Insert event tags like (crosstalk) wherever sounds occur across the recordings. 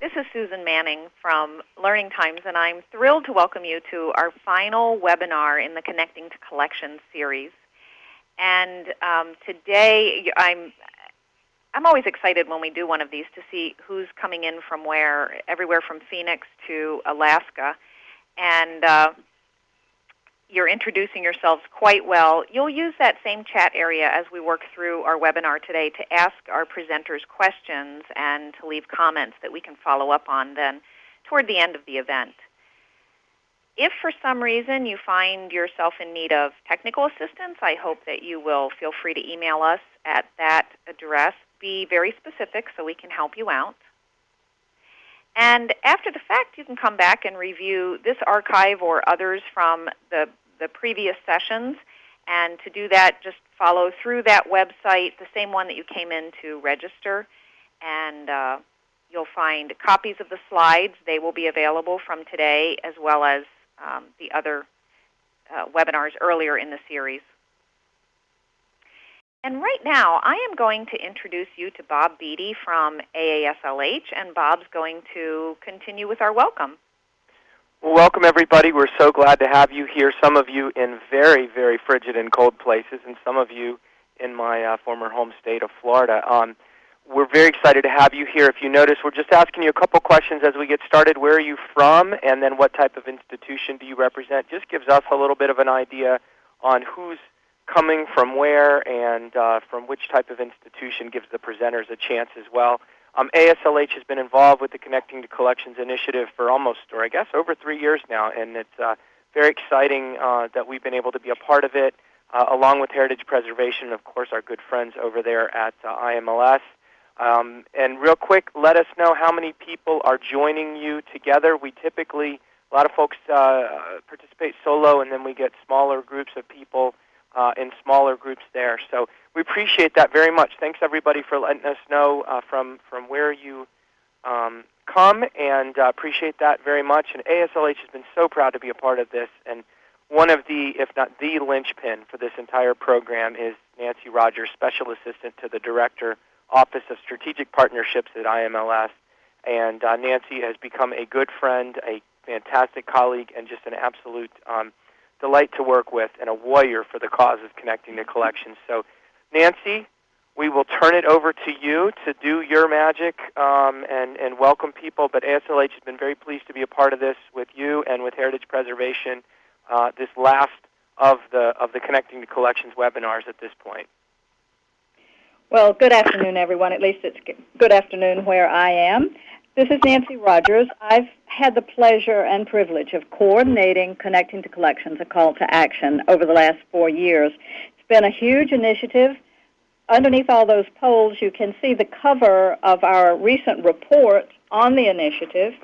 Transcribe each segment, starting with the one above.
This is Susan Manning from Learning Times, and I'm thrilled to welcome you to our final webinar in the Connecting to Collections series. And um, today, I'm I'm always excited when we do one of these to see who's coming in from where, everywhere from Phoenix to Alaska, and uh, you're introducing yourselves quite well. You'll use that same chat area as we work through our webinar today to ask our presenters questions and to leave comments that we can follow up on then toward the end of the event. If for some reason you find yourself in need of technical assistance, I hope that you will feel free to email us at that address. Be very specific so we can help you out. And after the fact, you can come back and review this archive or others from the, the previous sessions. And to do that, just follow through that website, the same one that you came in to register. And uh, you'll find copies of the slides. They will be available from today as well as um, the other uh, webinars earlier in the series. And right now, I am going to introduce you to Bob Beatty from AASLH, and Bob's going to continue with our welcome. Well, welcome everybody. We're so glad to have you here. Some of you in very, very frigid and cold places, and some of you in my uh, former home state of Florida. Um, we're very excited to have you here. If you notice, we're just asking you a couple questions as we get started. Where are you from, and then what type of institution do you represent? Just gives us a little bit of an idea on who's coming from where and uh, from which type of institution gives the presenters a chance as well. Um, AASLH has been involved with the Connecting to Collections initiative for almost, or I guess over three years now, and it's uh, very exciting uh, that we've been able to be a part of it, uh, along with Heritage Preservation and, of course, our good friends over there at uh, IMLS. Um, and real quick, let us know how many people are joining you together. We typically, a lot of folks uh, participate solo, and then we get smaller groups of people uh, in smaller groups there. So we appreciate that very much. Thanks everybody for letting us know uh, from from where you um, come, and uh, appreciate that very much. And AASLH has been so proud to be a part of this. And one of the, if not the linchpin for this entire program, is Nancy Rogers, Special Assistant to the Director, Office of Strategic Partnerships at IMLS. And uh, Nancy has become a good friend, a fantastic colleague, and just an absolute um, delight to work with and a warrior for the cause of connecting the collections. So, Nancy, we will turn it over to you to do your magic um, and, and welcome people. But AASLH has been very pleased to be a part of this with you and with Heritage Preservation, uh, this last of the, of the Connecting the Collections webinars at this point. Well, good afternoon, everyone. At least it's good afternoon where I am. This is Nancy Rogers. I've had the pleasure and privilege of coordinating Connecting to Collections, a call to action, over the last four years. It's been a huge initiative. Underneath all those polls, you can see the cover of our recent report on the initiative,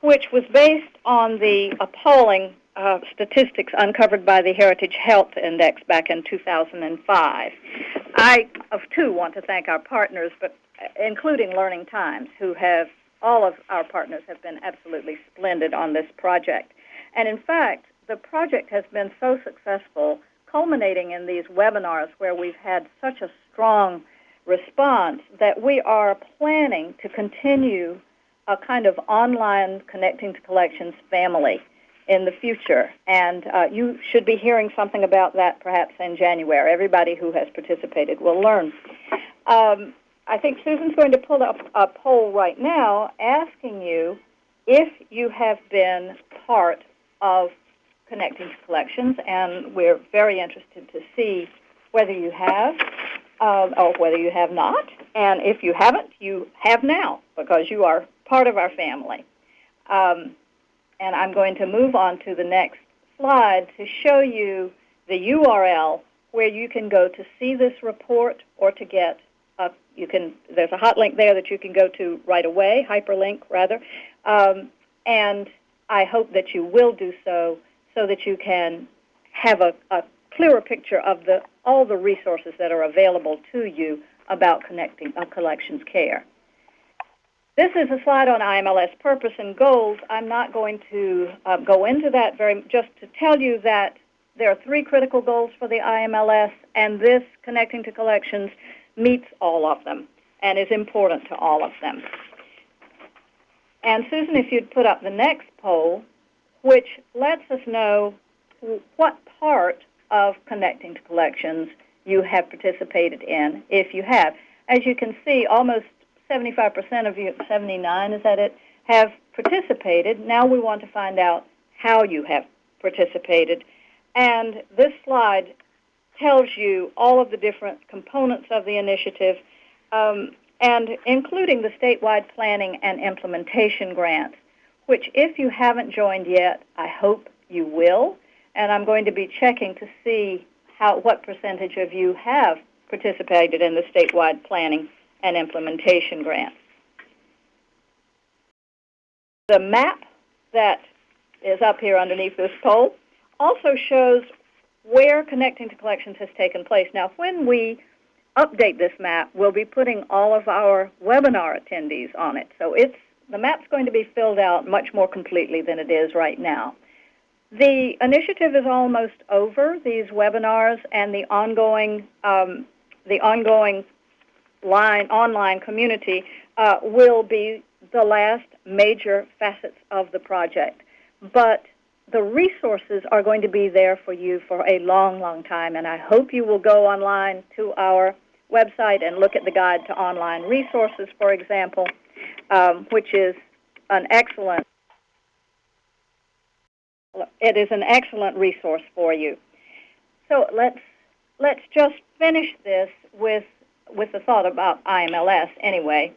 which was based on the appalling uh, statistics uncovered by the Heritage Health Index back in 2005. I, of too, want to thank our partners, but uh, including Learning Times, who have all of our partners have been absolutely splendid on this project. And in fact, the project has been so successful, culminating in these webinars where we've had such a strong response that we are planning to continue a kind of online connecting to collections family in the future. And uh, you should be hearing something about that perhaps in January. Everybody who has participated will learn. Um, I think Susan's going to pull up a poll right now asking you if you have been part of Connecting to Collections, and we're very interested to see whether you have uh, or whether you have not. And if you haven't, you have now because you are part of our family. Um, and I'm going to move on to the next slide to show you the URL where you can go to see this report or to get uh, you can there's a hot link there that you can go to right away, hyperlink rather, um, and I hope that you will do so so that you can have a, a clearer picture of the all the resources that are available to you about connecting uh, collections care. This is a slide on IMLS purpose and goals. I'm not going to uh, go into that very just to tell you that there are three critical goals for the IMLS, and this connecting to collections meets all of them and is important to all of them. And Susan, if you'd put up the next poll, which lets us know what part of connecting to collections you have participated in, if you have. As you can see, almost 75% of you, 79 is that it, have participated. Now we want to find out how you have participated. And this slide tells you all of the different components of the initiative, um, and including the statewide planning and implementation grants, which if you haven't joined yet, I hope you will. And I'm going to be checking to see how what percentage of you have participated in the statewide planning and implementation grants. The map that is up here underneath this poll also shows where connecting to collections has taken place. Now, when we update this map, we'll be putting all of our webinar attendees on it. So it's the map's going to be filled out much more completely than it is right now. The initiative is almost over. These webinars and the ongoing um, the ongoing line online community uh, will be the last major facets of the project. But the resources are going to be there for you for a long, long time, and I hope you will go online to our website and look at the guide to online resources, for example, um, which is an excellent it is an excellent resource for you. So let's let's just finish this with with the thought about IMLS anyway.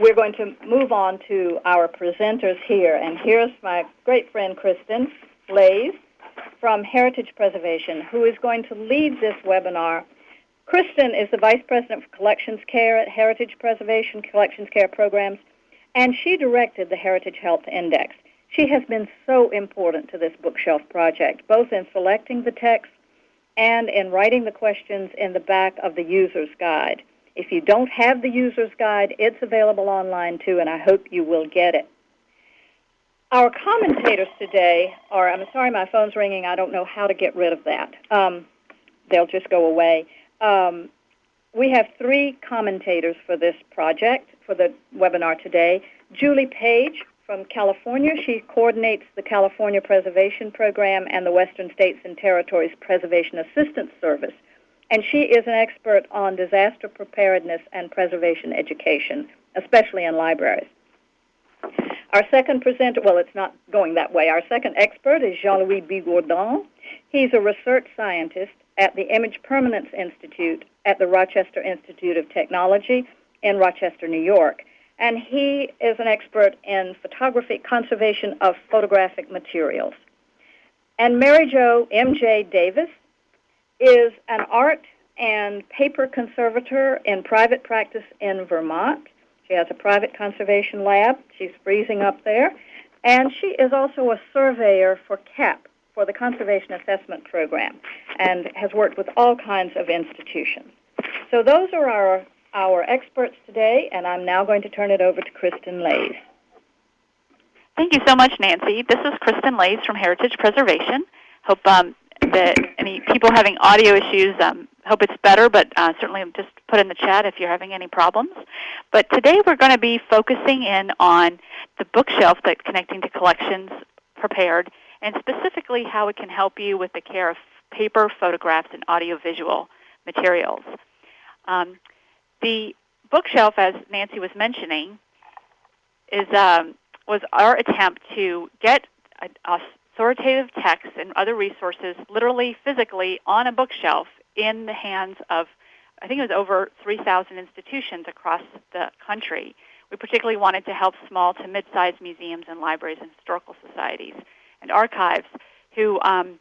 We're going to move on to our presenters here, and here's my great friend Kristen Laise from Heritage Preservation, who is going to lead this webinar. Kristen is the Vice President for Collections Care at Heritage Preservation Collections Care Programs, and she directed the Heritage Health Index. She has been so important to this bookshelf project, both in selecting the text and in writing the questions in the back of the user's guide. If you don't have the user's guide, it's available online too, and I hope you will get it. Our commentators today are, I'm sorry my phone's ringing, I don't know how to get rid of that. Um, they'll just go away. Um, we have three commentators for this project, for the webinar today. Julie Page from California. She coordinates the California Preservation Program and the Western States and Territories Preservation Assistance Service. And she is an expert on disaster preparedness and preservation education, especially in libraries. Our second presenter, well, it's not going that way. Our second expert is Jean-Louis Bigourdan. He's a research scientist at the Image Permanence Institute at the Rochester Institute of Technology in Rochester, New York and he is an expert in photography conservation of photographic materials. And Mary Jo M.J. Davis is an art and paper conservator in private practice in Vermont. She has a private conservation lab. She's freezing up there. And she is also a surveyor for CAP, for the Conservation Assessment Program, and has worked with all kinds of institutions. So those are our our experts today, and I'm now going to turn it over to Kristen Laise. Thank you so much, Nancy. This is Kristen Laise from Heritage Preservation. Hope um, that any people having audio issues, um, hope it's better, but uh, certainly just put in the chat if you're having any problems. But today we're going to be focusing in on the bookshelf that Connecting to Collections prepared, and specifically how it can help you with the care of paper, photographs, and audiovisual materials. Um, the bookshelf, as Nancy was mentioning, is um, was our attempt to get authoritative texts and other resources literally physically on a bookshelf in the hands of I think it was over 3,000 institutions across the country. We particularly wanted to help small to mid-sized museums and libraries and historical societies and archives who um,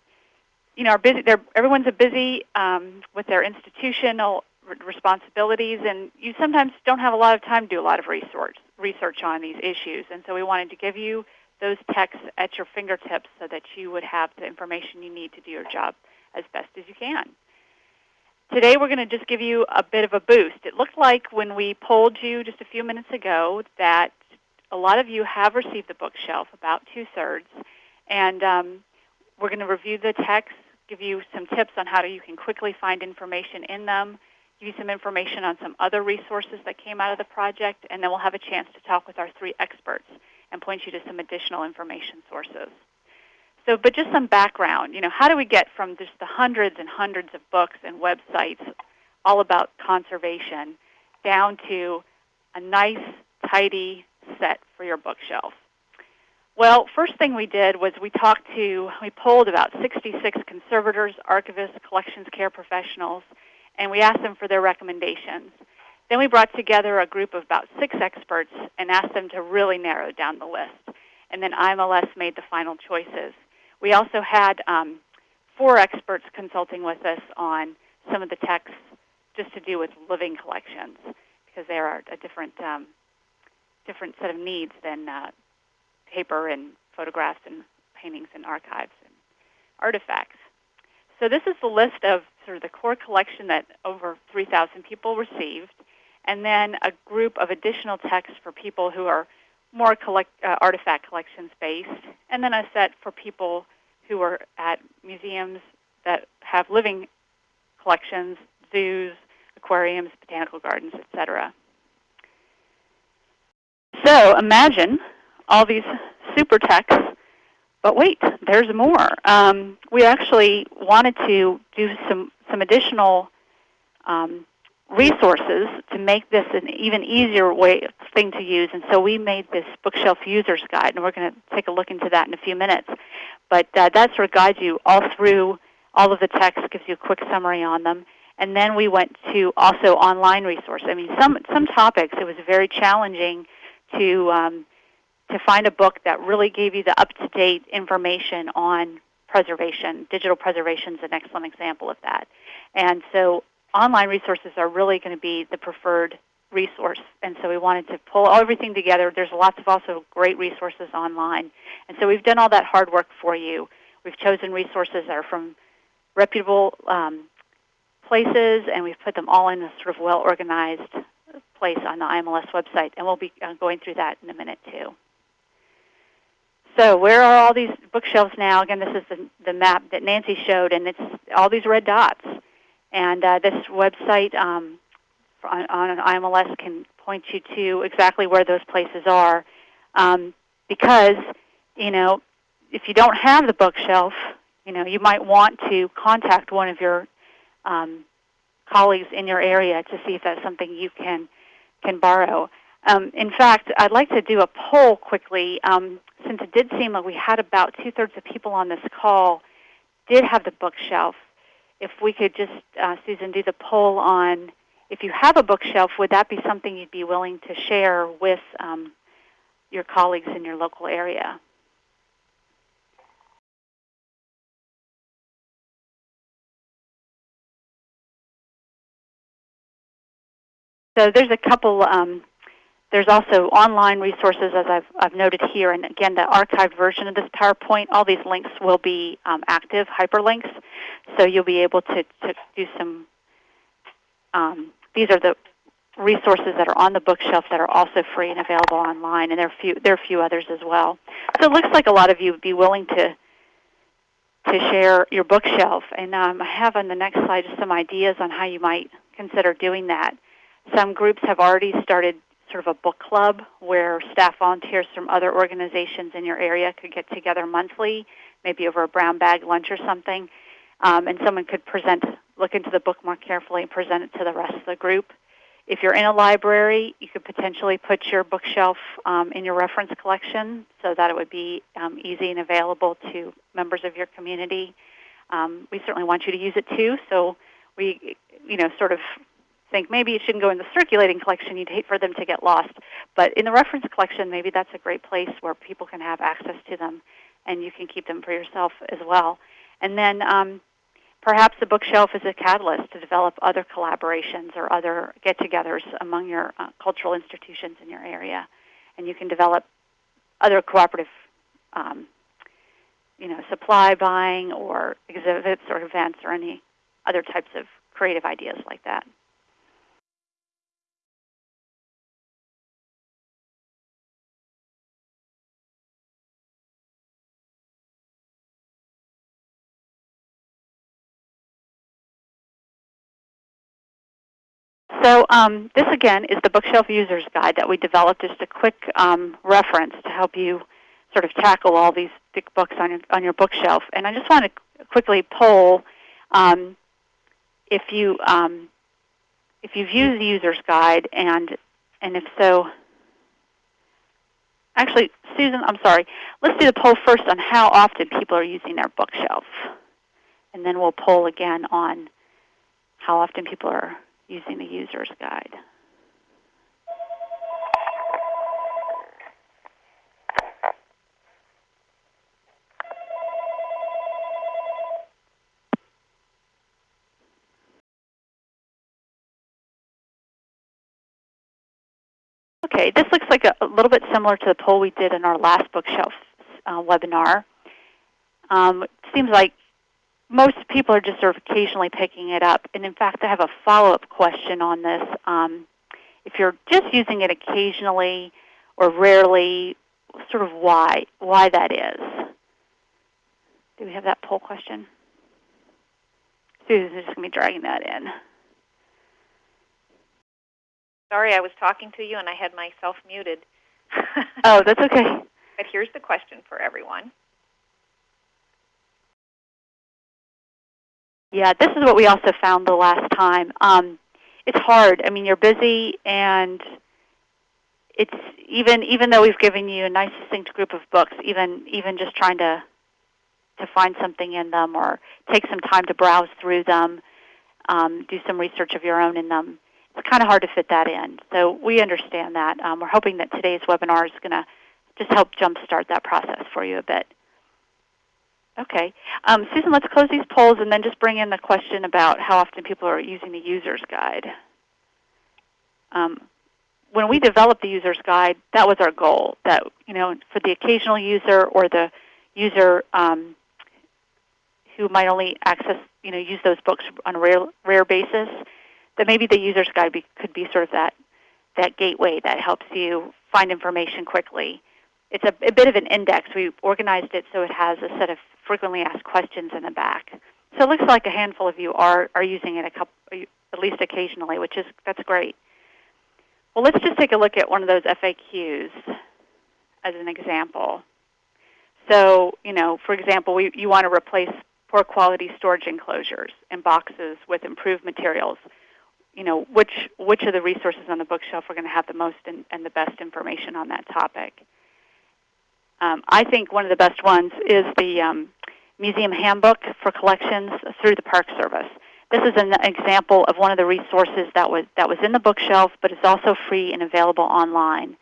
you know, are busy. They're, everyone's a busy um, with their institutional responsibilities, and you sometimes don't have a lot of time to do a lot of research research on these issues. And so we wanted to give you those texts at your fingertips so that you would have the information you need to do your job as best as you can. Today we're going to just give you a bit of a boost. It looked like when we polled you just a few minutes ago that a lot of you have received the bookshelf, about two-thirds, and um, we're going to review the text, give you some tips on how to, you can quickly find information in them, give you some information on some other resources that came out of the project, and then we'll have a chance to talk with our three experts and point you to some additional information sources. So, but just some background, you know, how do we get from just the hundreds and hundreds of books and websites all about conservation down to a nice, tidy set for your bookshelf? Well, first thing we did was we talked to, we polled about 66 conservators, archivists, collections care professionals, and we asked them for their recommendations. Then we brought together a group of about six experts and asked them to really narrow down the list. And then IMLS made the final choices. We also had um, four experts consulting with us on some of the texts just to do with living collections because they are a different, um, different set of needs than uh, paper and photographs and paintings and archives and artifacts. So this is the list of sort of the core collection that over 3,000 people received, and then a group of additional texts for people who are more collect, uh, artifact collections based, and then a set for people who are at museums that have living collections, zoos, aquariums, botanical gardens, etc. So imagine all these super texts. But wait, there's more. Um, we actually wanted to do some, some additional um, resources to make this an even easier way thing to use. And so we made this bookshelf user's guide, and we're going to take a look into that in a few minutes. But uh, that sort of guides you all through all of the text, gives you a quick summary on them. And then we went to also online resources. I mean, some some topics it was very challenging to um, to find a book that really gave you the up-to-date information on preservation. Digital preservation is an excellent example of that. And so online resources are really going to be the preferred resource. And so we wanted to pull everything together. There's lots of also great resources online. And so we've done all that hard work for you. We've chosen resources that are from reputable um, places, and we've put them all in a sort of well-organized place on the IMLS website. And we'll be uh, going through that in a minute too. So where are all these bookshelves now? Again, this is the, the map that Nancy showed, and it's all these red dots. And uh, this website um, on, on IMLS can point you to exactly where those places are. Um, because, you know, if you don't have the bookshelf, you know, you might want to contact one of your um, colleagues in your area to see if that's something you can can borrow. Um, in fact, I'd like to do a poll quickly, um, since it did seem like we had about two-thirds of people on this call did have the bookshelf. If we could just, uh, Susan, do the poll on if you have a bookshelf, would that be something you'd be willing to share with um, your colleagues in your local area? So there's a couple um, there's also online resources, as I've, I've, noted here, and again, the archived version of this PowerPoint, all these links will be um, active hyperlinks, so you'll be able to, to do some, um, these are the resources that are on the bookshelf that are also free and available online, and there are, few, there are a few others as well. So it looks like a lot of you would be willing to, to share your bookshelf, and um, I have on the next slide some ideas on how you might consider doing that. Some groups have already started sort of a book club where staff volunteers from other organizations in your area could get together monthly, maybe over a brown bag lunch or something, um, and someone could present, look into the book more carefully and present it to the rest of the group. If you're in a library, you could potentially put your bookshelf um, in your reference collection so that it would be um, easy and available to members of your community. Um, we certainly want you to use it too, so we, you know, sort of think maybe it shouldn't go in the circulating collection. You'd hate for them to get lost. But in the reference collection, maybe that's a great place where people can have access to them, and you can keep them for yourself as well. And then um, perhaps the bookshelf is a catalyst to develop other collaborations or other get-togethers among your uh, cultural institutions in your area. And you can develop other cooperative um, you know, supply buying or exhibits or events or any other types of creative ideas like that. So um, this again is the Bookshelf User's Guide that we developed, just a quick um, reference to help you sort of tackle all these thick books on your, on your bookshelf. And I just want to quickly poll um, if you um, if you've used the User's Guide, and and if so, actually, Susan, I'm sorry. Let's do the poll first on how often people are using their bookshelf, and then we'll poll again on how often people are using the User's Guide. Okay, this looks like a, a, little bit similar to the poll we did in our last bookshelf uh, webinar. Um, it seems like most people are just sort of occasionally picking it up. And in fact, I have a follow-up question on this. Um, if you're just using it occasionally or rarely, sort of why, why that is. Do we have that poll question? Susan's just going to be dragging that in. Sorry, I was talking to you and I had myself muted. oh, that's okay. (laughs) But here's the question for everyone. Yeah, this is what we also found the last time. Um, it's hard. I mean, you're busy, and it's even even though we've given you a nice succinct group of books, even even just trying to to find something in them or take some time to browse through them, um, do some research of your own in them it's kind of hard to fit that in. So we understand that. Um, we're hoping that today's webinar is going to just help jumpstart that process for you a bit. Okay. Um, Susan, let's close these polls and then just bring in the question about how often people are using the user's guide. Um, when we developed the user's guide, that was our goal. That you know, for the occasional user or the user um, who might only access, you know, use those books on a rare, rare basis, that maybe the user's guide be, could be sort of that, that gateway that helps you find information quickly. It's a, a bit of an index. We organized it so it has a set of frequently asked questions in the back. So it looks like a handful of you are, are using it a couple, at least occasionally, which is that's great. Well, let's just take a look at one of those FAQs as an example. So, you know, for example, we, you want to replace poor quality storage enclosures and boxes with improved materials you know, which, which of the resources on the bookshelf are going to have the most and, and the best information on that topic. Um, I think one of the best ones is the um, Museum Handbook for Collections through the Park Service. This is an example of one of the resources that was, that was in the bookshelf, but it's also free and available online.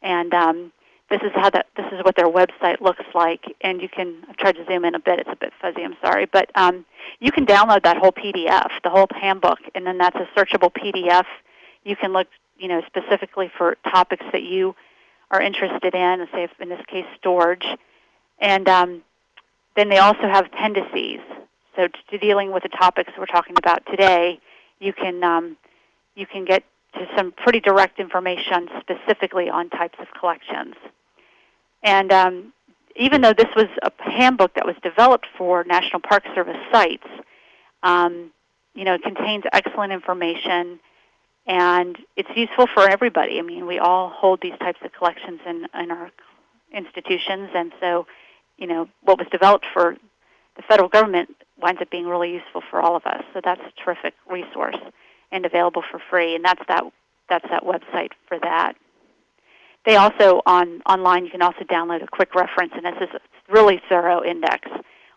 And um, this is how that this is what their website looks like and you can I've tried to zoom in a bit it's a bit fuzzy I'm sorry but um, you can download that whole PDF the whole handbook and then that's a searchable PDF you can look you know specifically for topics that you are interested in say if in this case storage. And um, then they also have appendices so to dealing with the topics we're talking about today you can um, you can get to some pretty direct information specifically on types of collections. And um, even though this was a handbook that was developed for National Park Service sites, um, you know, it contains excellent information and it's useful for everybody. I mean, we all hold these types of collections in, in our institutions, and so, you know, what was developed for the federal government winds up being really useful for all of us. So that's a terrific resource and available for free, and that's that that's that website for that. They also on online you can also download a quick reference, and this is a really thorough index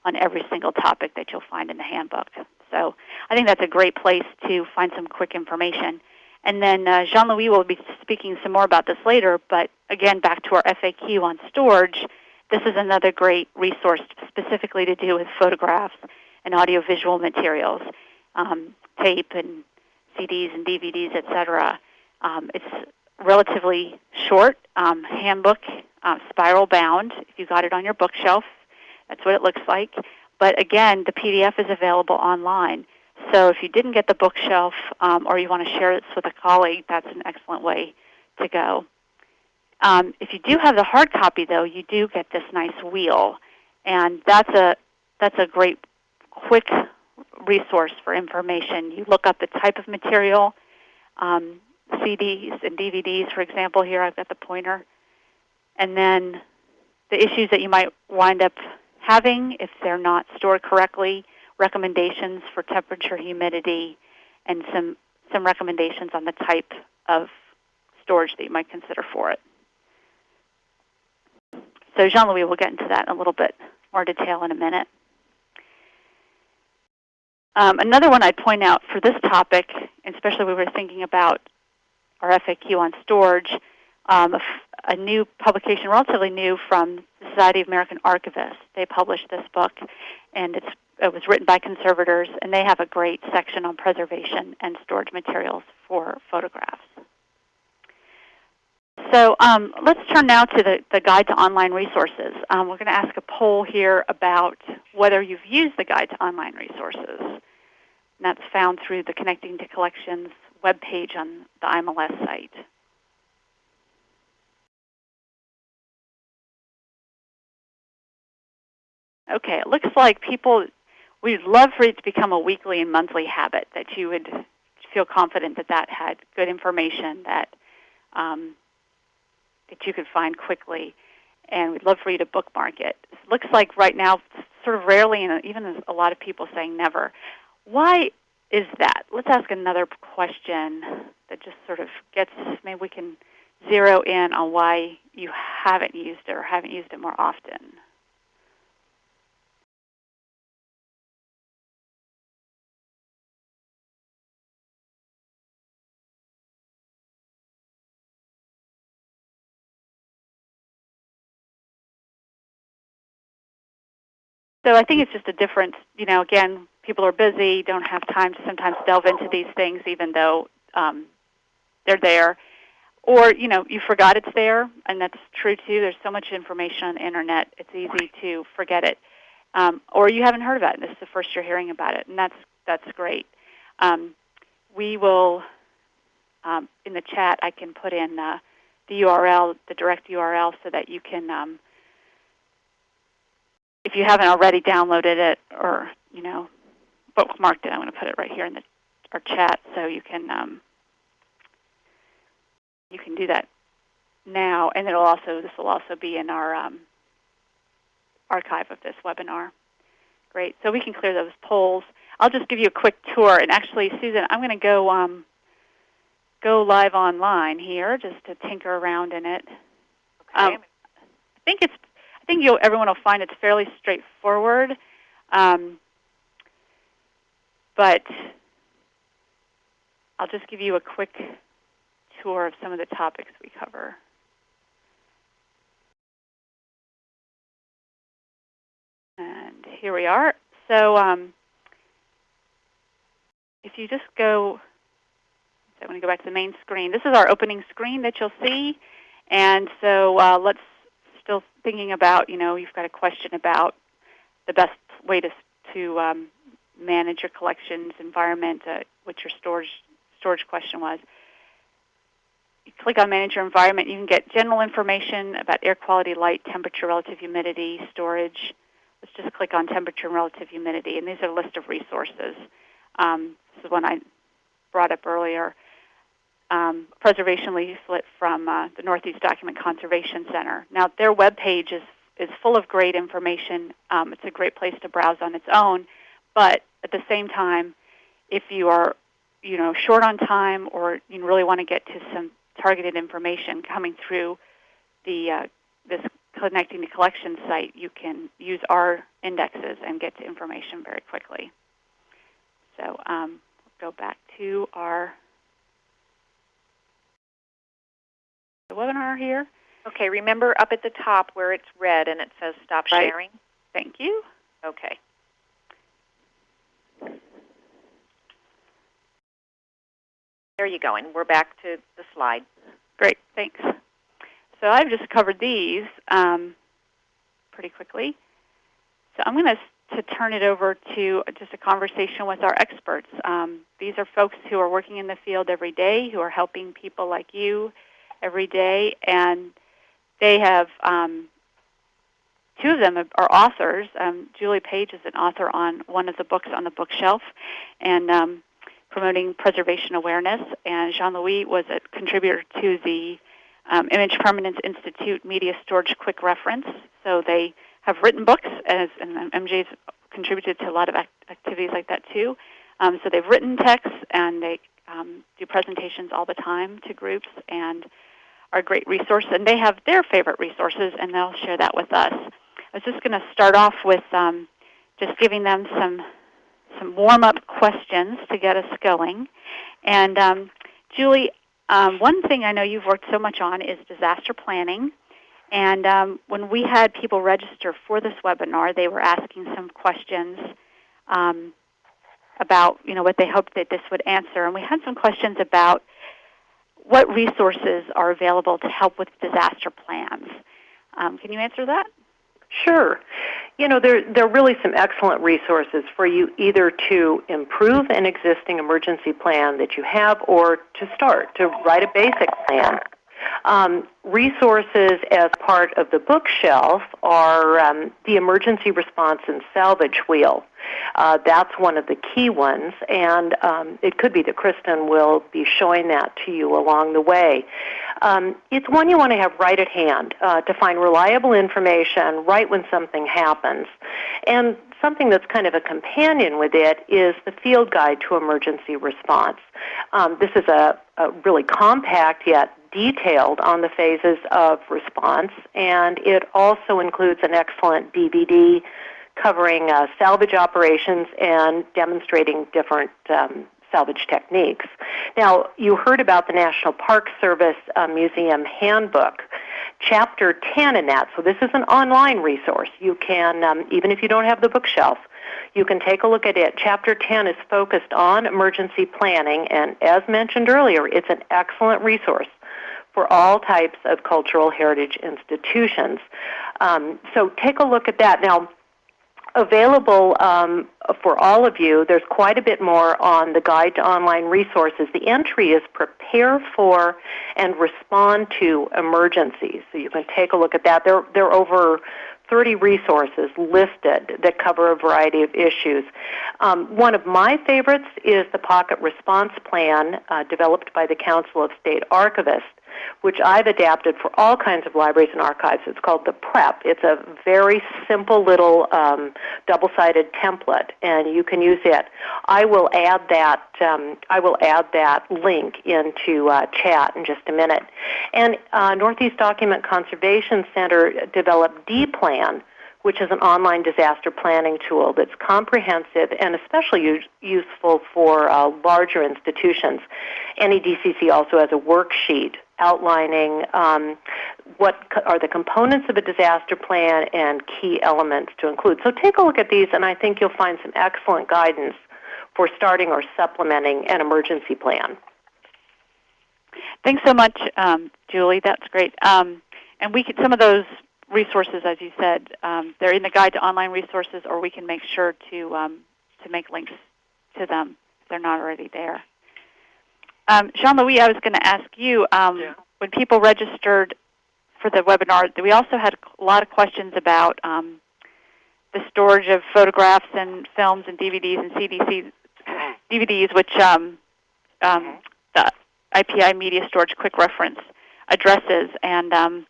on every single topic that you'll find in the handbook. So I think that's a great place to find some quick information. And then uh, Jean-Louis will be speaking some more about this later, but again, back to our FAQ on storage, this is another great resource specifically to do with photographs and audiovisual materials, um, tape and CDs and DVDs, etc. Um, it's relatively short um, handbook, uh, spiral bound. If you got it on your bookshelf, that's what it looks like. But again, the PDF is available online. So if you didn't get the bookshelf um, or you want to share this with a colleague, that's an excellent way to go. Um, if you do have the hard copy, though, you do get this nice wheel, and that's a that's a great quick resource for information. You look up the type of material um, CDs and DVDs, for example. Here I've got the pointer. And then the issues that you might wind up having if they're not stored correctly, recommendations for temperature, humidity, and some, some recommendations on the type of storage that you might consider for it. So Jean-Louis will get into that in a little bit more detail in a minute. Um, another one I'd point out for this topic, especially when we were thinking about our FAQ on storage, um, a, new publication, relatively new, from the Society of American Archivists. They published this book, and it was written by conservators, and they have a great section on preservation and storage materials for photographs. So um, let's turn now to the, the Guide to Online Resources. Um, we're going to ask a poll here about whether you've used the Guide to Online Resources. And that's found through the Connecting to Collections webpage on the IMLS site. Okay, it looks like people, we'd love for it to become a weekly and monthly habit, that you would feel confident that that had good information, that um, that you could find quickly, and we'd love for you to bookmark it. It looks like right now, sort of rarely, and even a lot of people saying never. Why is that? Let's ask another question that just sort of gets, maybe we can zero in on why you haven't used it or haven't used it more often. So I think it's just a difference. You know, again, people are busy, don't have time to sometimes delve into these things, even though um, they're there. Or you know, you forgot it's there, and that's true too. There's so much information on the internet; it's easy to forget it. Um, or you haven't heard about it, and this is the first you're hearing about it, and that's that's great. Um, we will um, in the chat. I can put in uh, the URL, the direct URL, so that you can um, if you haven't already downloaded it or you know bookmarked it, I'm going to put it right here in the, our chat so you can um, you can do that now, and it'll also this will also be in our um, archive of this webinar. Great, so we can clear those polls. I'll just give you a quick tour, and actually, Susan, I'm going to go um, go live online here just to tinker around in it. Okay. Um, I think it's I think you'll, everyone will find it's fairly straightforward. Um, but I'll just give you a quick tour of some of the topics we cover. And here we are. So um, if you just go, I want to go back to the main screen. This is our opening screen that you'll see. And so uh, let's still thinking about, you know, you've got a question about the best way to, to um, manage your collections environment, uh, what your storage, storage question was. You click on Manage Your Environment. You can get general information about air quality, light, temperature, relative humidity, storage. Let's just click on temperature and relative humidity. And these are a list of resources. Um, this is one I brought up earlier um, preservation leaflet from uh, the Northeast Document Conservation Center. Now, their webpage is, is full of great information. Um, it's a great place to browse on its own. But at the same time, if you are you know, short on time or you really want to get to some targeted information coming through the uh, this connecting to collection site, you can use our indexes and get to information very quickly. So um, go back to our the webinar here. Okay, remember up at the top where it's red and it says stop right. sharing? Thank you. Okay. There you go, and we're back to the slide. Great, thanks. So I've just covered these um, pretty quickly. So I'm going to to turn it over to just a conversation with our experts. Um, these are folks who are working in the field every day, who are helping people like you every day, and they have um, two of them are authors. Um, Julie Page is an author on one of the books on the bookshelf, and um, promoting preservation awareness. And Jean-Louis was a contributor to the um, Image Permanence Institute Media Storage Quick Reference. So they have written books, as, and MJ's contributed to a lot of act activities like that too. Um, so they've written texts and they um, do presentations all the time to groups and are great resource. And they have their favorite resources, and they'll share that with us. I was just going to start off with um, just giving them some some warm-up questions to get us going. And um, Julie, um, one thing I know you've worked so much on is disaster planning. And um, when we had people register for this webinar, they were asking some questions um, about you know what they hoped that this would answer. And we had some questions about what resources are available to help with disaster plans. Um, can you answer that? Sure. You know, there, there are really some excellent resources for you either to improve an existing emergency plan that you have or to start, to write a basic plan. Um, resources as part of the bookshelf are um, the Emergency Response and Salvage Wheel. Uh, that's one of the key ones, and um, it could be that Kristen will be showing that to you along the way. Um, it's one you want to have right at hand uh, to find reliable information right when something happens. And something that's kind of a companion with it is the Field Guide to Emergency Response. Um, this is a, a really compact yet detailed on the phases of response, and it also includes an excellent DVD covering uh, salvage operations and demonstrating different um, salvage techniques. Now, you heard about the National Park Service uh, Museum Handbook. Chapter 10 in that, so this is an online resource. You can, um, even if you don't have the bookshelf, you can take a look at it. Chapter 10 is focused on emergency planning, and as mentioned earlier, it's an excellent resource for all types of cultural heritage institutions. Um, so take a look at that. Now, available um, for all of you, there's quite a bit more on the Guide to Online Resources. The entry is Prepare for and Respond to Emergencies. So you can take a look at that. There, there are over 30 resources listed that cover a variety of issues. Um, one of my favorites is the Pocket Response Plan uh, developed by the Council of State Archivists which I've adapted for all kinds of libraries and archives. It's called the PREP. It's a very simple little um, double-sided template, and you can use it. I will add that. Um, I will add that link into uh, chat in just a minute. And uh, Northeast Document Conservation Center developed D-Plan which is an online disaster planning tool that's comprehensive and especially use, useful for uh, larger institutions. NEDCC also has a worksheet outlining um, what are the components of a disaster plan and key elements to include. So take a look at these, and I think you'll find some excellent guidance for starting or supplementing an emergency plan. Thanks so much, um, Julie. That's great. Um, and we could, some of those resources, as you said, um, they're in the guide to online resources, or we can make sure to um, to make links to them if they're not already there. Um, Jean-Louis, I was going to ask you, um, yeah. when people registered for the webinar, we also had a lot of questions about um, the storage of photographs and films and DVDs and CDCs, DVDs, which um, um, the IPI Media Storage Quick Reference addresses. And um,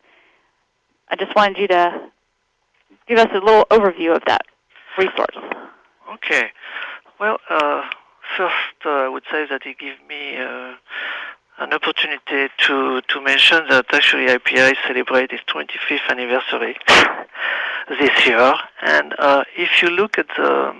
I just wanted you to give us a little overview of that resource. Okay. Well, uh, First, uh, I would say that it gives me uh, an opportunity to, to mention that actually IPI celebrates its 25th anniversary (laughs) this year. And uh, if you look at the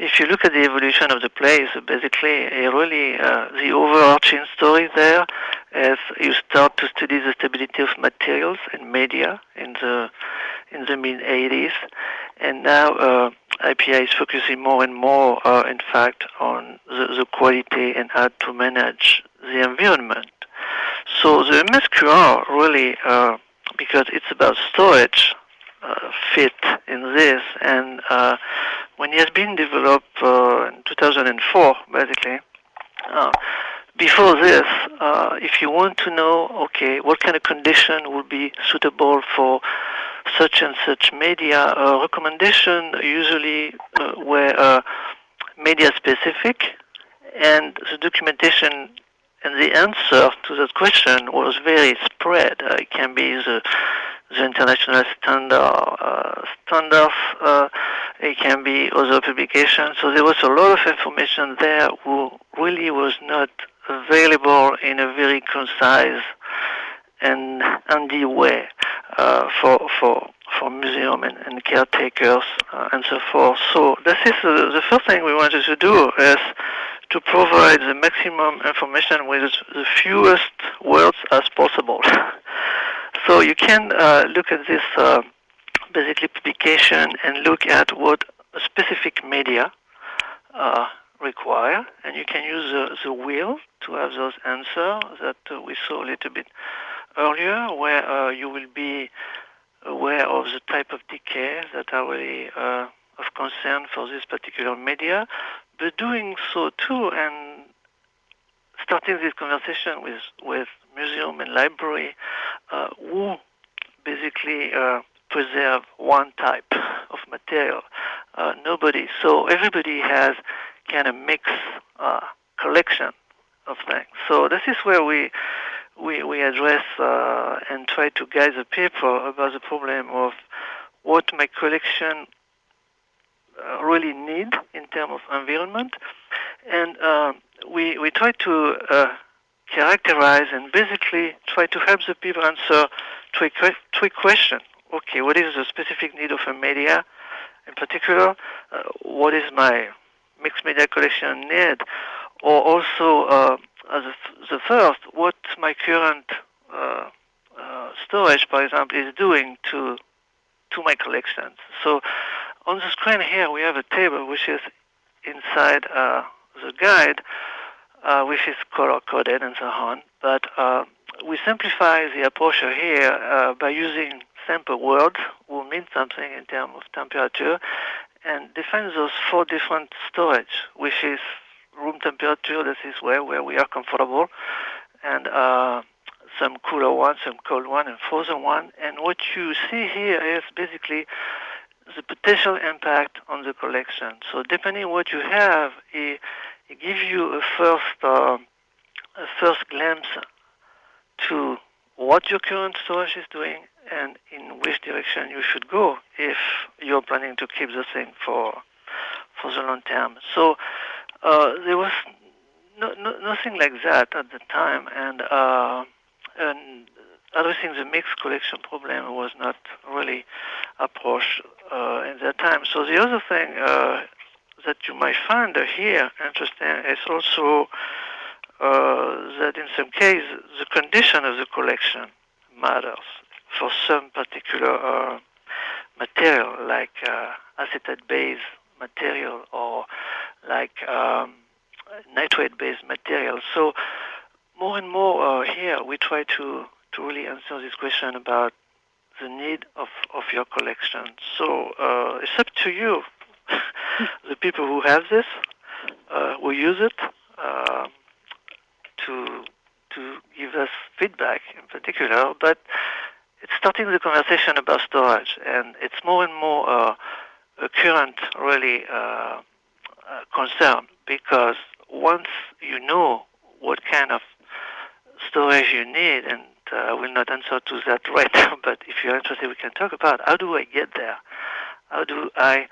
if you look at the evolution of the place, basically, really uh, the overarching story there is you start to study the stability of materials and media in the in the mid 80s, and now uh, IPI is focusing more and more, uh, in fact, on the, the, quality and how to manage the environment. So the MSQR really, uh, because it's about storage, uh, fit in this, and uh, when it has been developed uh, in 2004, basically, before this, uh, if you want to know, okay, what kind of condition would be suitable for such and such media, uh, recommendation usually uh, were uh, media specific and the documentation and the answer to that question was very spread. It can be the, the international standard uh, standards. Uh, it can be other publications. So there was a lot of information there who really was not available in a very concise and handy way uh, for for for museum and, and caretakers uh, and so forth. So this is uh, the first thing we wanted to do is to provide the maximum information with the fewest words as possible. (laughs) so you can uh, look at this uh, basically publication and look at what specific media uh, require, and you can use the, the wheel to have those answers that we saw a little bit earlier, where uh, you will be aware of the type of decay that are really uh, of concern for this particular media, but doing so too and starting this conversation with, with museum and library uh, who basically preserve one type (laughs) of material. Uh, nobody. So everybody has kind of mixed uh, collection of things. So this is where we we, we address uh, and try to guide the people about the problem of what my collection uh, really need in terms of environment. And uh, we, we try to uh, characterize and basically try to help the people answer three, three questions. Okay, what is the specific need of a media in particular? Uh, what is my mixed media collection need? Or also, uh, the, the, first, what my current uh, storage, for example, is doing to to my collections. So on the screen here, we have a table which is inside uh, the guide, uh, which is color-coded and so on. But uh, we simplify the approach here uh, by using simple words who mean something in terms of temperature and define those four different storage, which is room temperature, this is where, where we are comfortable, and uh, some cooler one, some cold one, and frozen one. And what you see here is basically the potential impact on the collection. So depending what you have, it, it gives you a first uh, a first glimpse to what your current storage is doing and in which direction you should go if you're planning to keep the thing for for the long term. So uh, there was no, no, nothing like that at the time, and uh, and addressing the mixed collection problem was not really approached uh, in that time. So the other thing uh, that you might find here interesting is also uh, that in some cases the condition of the collection matters for some particular uh, material like uh, acetate-based material or like um, nitrate-based materials. So more and more uh, here we try to to really answer this question about the need of, of your collection. So uh, it's up to you, (laughs) the people who have this, uh, who use it, uh, to to give us feedback in particular. But it's starting the conversation about storage, and it's more and more uh, a current really uh, uh, concern because once you know what kind of storage you need and uh, I will not answer to that right now, (laughs) but if you're interested, we can talk about how do I get there? How do I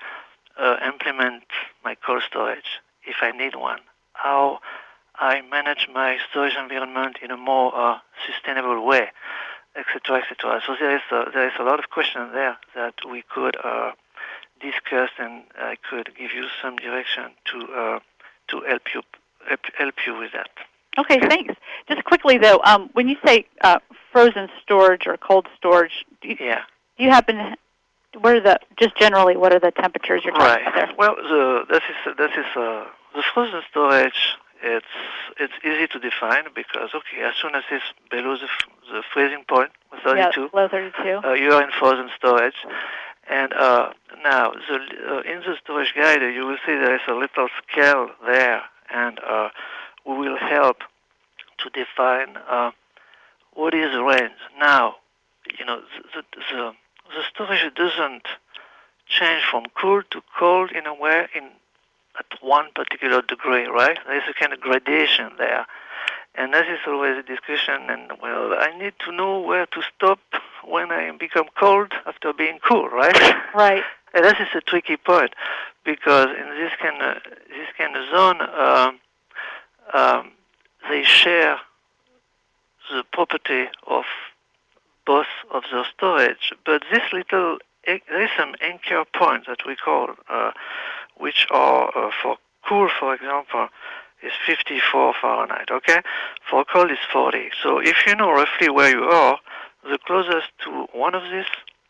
uh, implement my cold storage if I need one? How I manage my storage environment in a more uh, sustainable way, etc., etc. So there is a, there is a lot of questions there that we could uh, discuss, and I could give you some direction to uh, to help you help, help you with that. Okay, thanks. Just quickly though, um, when you say uh, frozen storage or cold storage, do you, yeah. do you happen to, what are the just generally what are the temperatures you're talking right. about there? Well, the, this is this is uh, the frozen storage. It's it's easy to define because okay, as soon as it's below the, the freezing point, 32, yeah, below 32, uh, you are in frozen storage. And uh, now, the, uh, in the storage guide, you will see there is a little scale there, and uh, we will help to define uh, what is range. Now, you know, the, the, the storage doesn't change from cool to cold in a way in at one particular degree, right? There's a kind of gradation there. And that is always a discussion. And well, I need to know where to stop (laughs) when I become cold after being cool, right? Right. (laughs) and that is a tricky point because in this kind of this kind of zone, um, um, they share the property of both of the storage, but this little there is some anchor points that we call, uh, which are uh, for cool, for example, is 54 Fahrenheit. Okay, for cold is 40. So if you know roughly where you are, the closest to one of these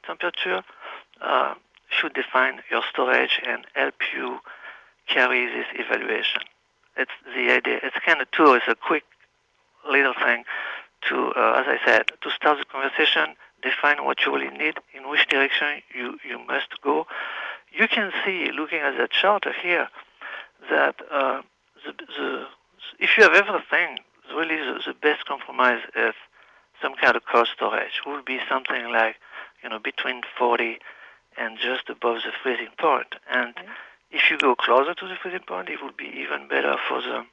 temperature uh, should define your storage and help you carry this evaluation. It's the idea. It's kind of too. It's a quick little thing to, uh, as I said, to start the conversation, define what you really need, in which direction you, you must go. You can see, looking at that chart here, that uh, the, the, if you have everything, really the, the best compromise is some kind of cold storage. Would be something like, you know, between 40 and just above the freezing point. And mm-hmm. if you go closer to the freezing point, it would be even better for the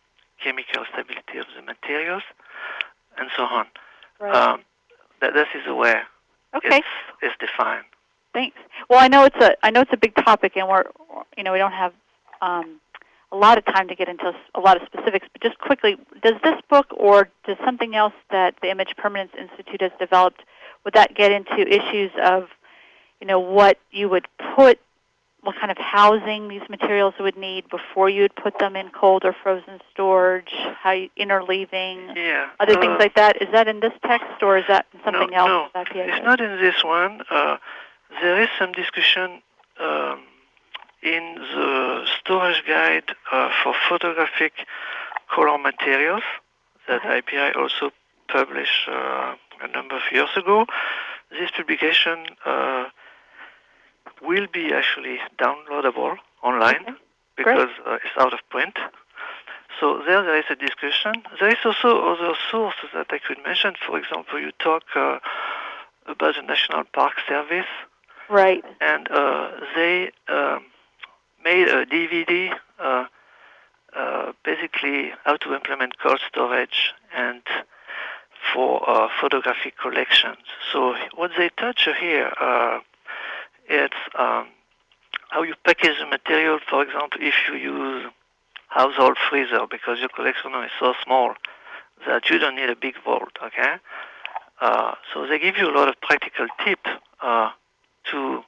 chemical stability of the materials and so on. Right. Um, that this is where okay. it's, it's defined. Thanks. Well, I know it's a I know it's a big topic, and we're you know we don't have um, a lot of time to get into a lot of specifics. But just quickly, does this book or does something else that the Image Permanence Institute has developed would that get into issues of you know what you would put what kind of housing these materials would need before you would put them in cold or frozen storage, how you, interleaving, yeah. other uh, things like that. Is that in this text or is that something no, else? No, it's not in this one. Uh, there is some discussion um, in the storage guide uh, for photographic color materials that. IPI also published uh, a number of years ago. This publication uh, will be actually downloadable online Okay. because uh, it's out of print. So there, there is a discussion. There is also other sources that I could mention. For example, you talk uh, about the National Park Service, Right. and uh, they um, made a DVD, uh, uh, basically how to implement cold storage and for uh, photographic collections. So what they touch here, it's um, how you package the material. For example, if you use household freezer because your collection is so small that you don't need a big vault. Okay, uh, so they give you a lot of practical tips uh, to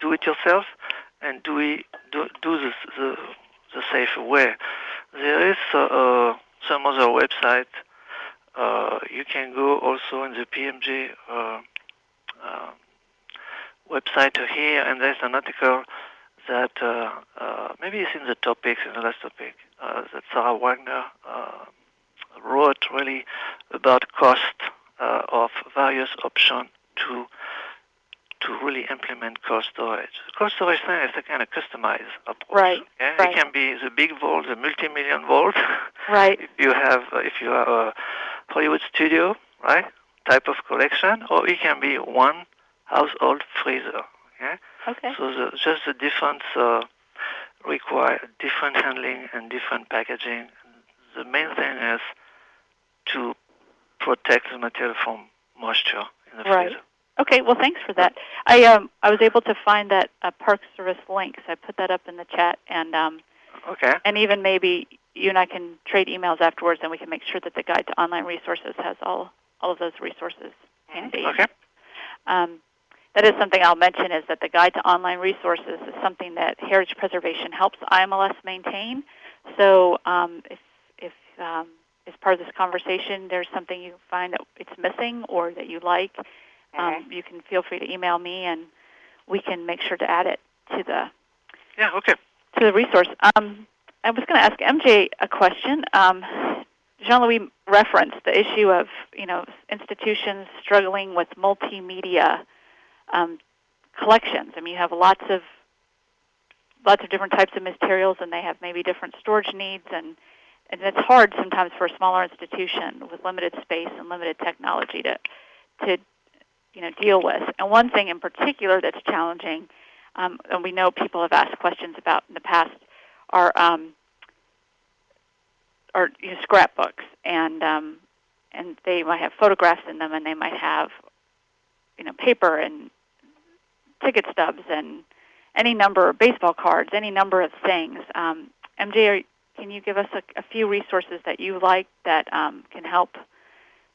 do it yourself and do it do, do this the, the safer way. There is uh, some other website. Uh, you can go also in the PMG uh, uh, website here, and there's an article that uh, uh, maybe it's in the topics, in the last topic, that Sarah Wagner wrote really about cost of various options to to really implement cold storage. Cold storage thing is a kind of customized approach. Right, right. It can be the big vault, the multi-million vault. (laughs) Right. if you have, uh, if you are a Hollywood studio, right, type of collection, or it can be one household freezer. Okay. Okay. So the, just the difference uh, require different handling and different packaging. The main thing is to protect the material from moisture in the Right. freezer. Okay. Well, thanks for that. I um I was able to find that uh, Park Service link, so I put that up in the chat, and um Okay. and even maybe you and I can trade emails afterwards, and we can make sure that the guide to online resources has all all of those resources handy. Okay. Um, that is something I'll mention is that the guide to online resources is something that Heritage Preservation helps IMLS maintain. So um, if, if um, as part of this conversation there's something you find that it's missing or that you like, um, you can feel free to email me and we can make sure to add it to the Yeah. Okay. to the resource. Um, I was going to ask MJ a question. Um, Jean-Louis referenced the issue of you know institutions struggling with multimedia um, collections. I mean, you have lots of lots of different types of materials, and they have maybe different storage needs, and and it's hard sometimes for a smaller institution with limited space and limited technology to to you know deal with. And one thing in particular that's challenging, um, and we know people have asked questions about in the past, are um, are you know, scrapbooks, and um, and they might have photographs in them, and they might have you know paper and ticket stubs and any number of baseball cards, any number of things. Um, MJ, can you give us a, a, few resources that you like that um, can help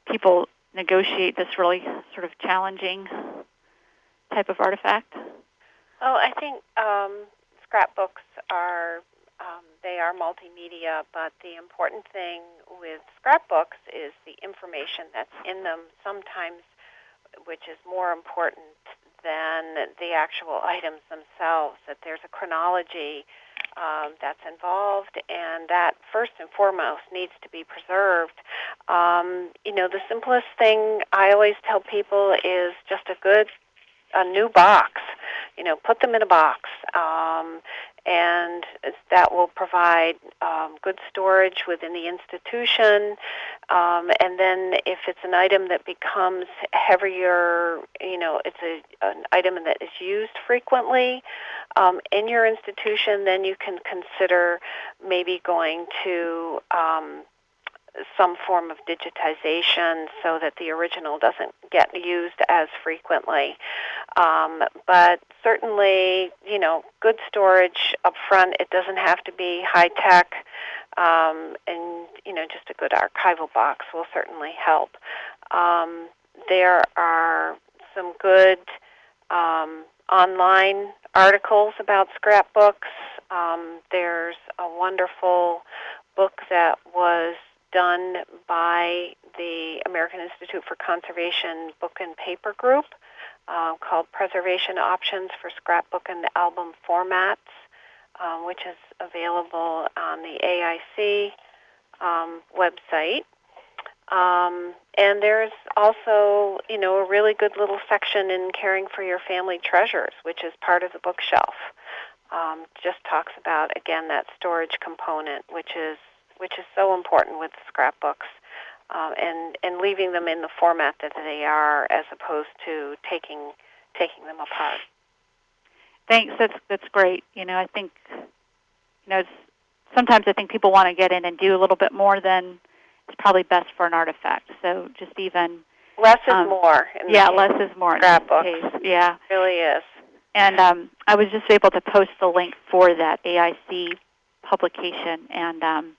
people negotiate this really sort of challenging type of artifact? Oh, I think um, scrapbooks are um, they are multimedia, but the important thing with scrapbooks is the information that's in them. Sometimes, which is more important than the actual items themselves. That there's a chronology um, that's involved, and that first and foremost needs to be preserved. Um, you know, the simplest thing I always tell people is just a good a new box. You know, put them in a box. Um, and that will provide um, good storage within the institution. Um, and then, if it's an item that becomes heavier, you know, it's a, an item that is used frequently um, in your institution, then you can consider maybe going to um, some form of digitization so that the original doesn't get used as frequently. Um, but certainly, you know, good storage up front. It doesn't have to be high tech, um, and you know, just a good archival box will certainly help. Um, there are some good um, online articles about scrapbooks. Um, there's a wonderful book that was done by the American Institute for Conservation Book and Paper Group uh, called Preservation Options for Scrapbook and Album Formats, um, which is available on the AIC um, website. Um, and there's also, you know, a really good little section in caring for your family treasures, which is part of the bookshelf. Um, just talks about again that storage component, which is which is so important with scrapbooks, um, and and leaving them in the format that they are, as opposed to taking taking them apart. Thanks. That's that's great. You know, I think you know sometimes I think people want to get in and do a little bit more than is probably best for an artifact. So just even less is um, more. yeah, less is more. Scrapbook. Yeah, it really is. And um, I was just able to post the link for that AIC publication, and um,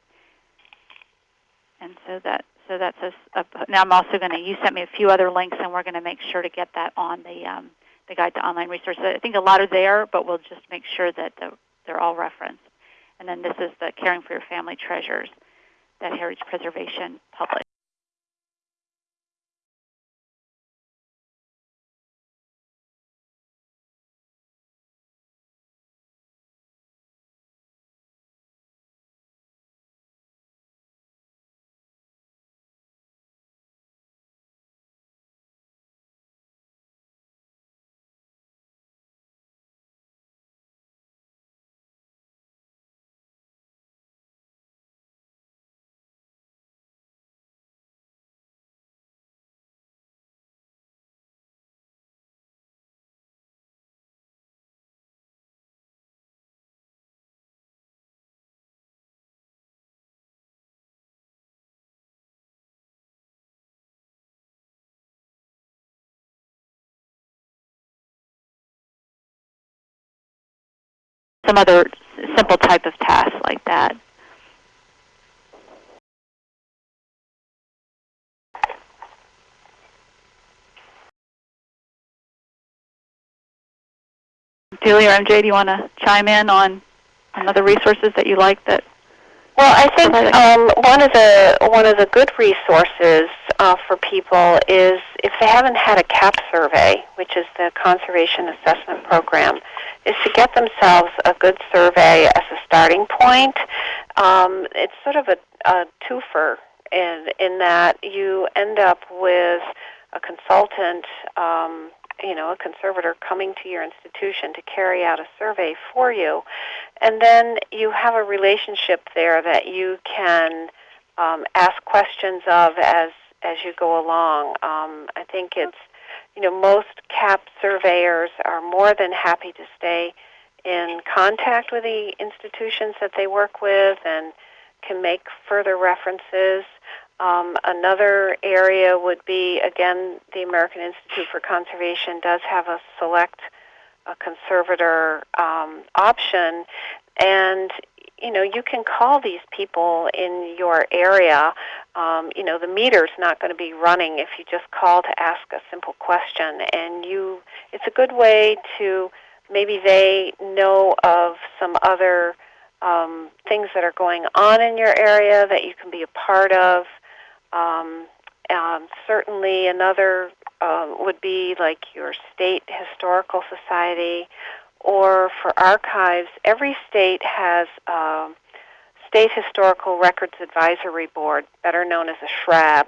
and so that so that's a, a now I'm also going to you sent me a few other links, and we're going to make sure to get that on the um, the guide to online resources. I think a lot are there, but we'll just make sure that the, they're all referenced. And then this is the Caring for Your Family Treasures that Heritage Preservation published. Some other simple type of task like that. Julie or MJ, do you want to chime in on, on other resources that you like that well, I think um, one of the one of the good resources uh, for people is if they haven't had a CAP survey, which is the Conservation Assessment Program, is to get themselves a good survey as a starting point. Um, it's sort of a, a twofer in in that you end up with a consultant. Um, you know, a conservator coming to your institution to carry out a survey for you. And then you have a relationship there that you can um, ask questions of as, as you go along. Um, I think it's, you know, most CAP surveyors are more than happy to stay in contact with the institutions that they work with and can make further references. Um, another area would be, again, the American Institute for Conservation does have a select a conservator um, option, and you know you can call these people in your area. Um, you know the meter's not going to be running if you just call to ask a simple question, and you it's a good way to maybe they know of some other um, things that are going on in your area that you can be a part of. Um, um, certainly, another uh, would be like your state historical society, or for archives. Every state has a State Historical Records Advisory Board, better known as a SHRAB,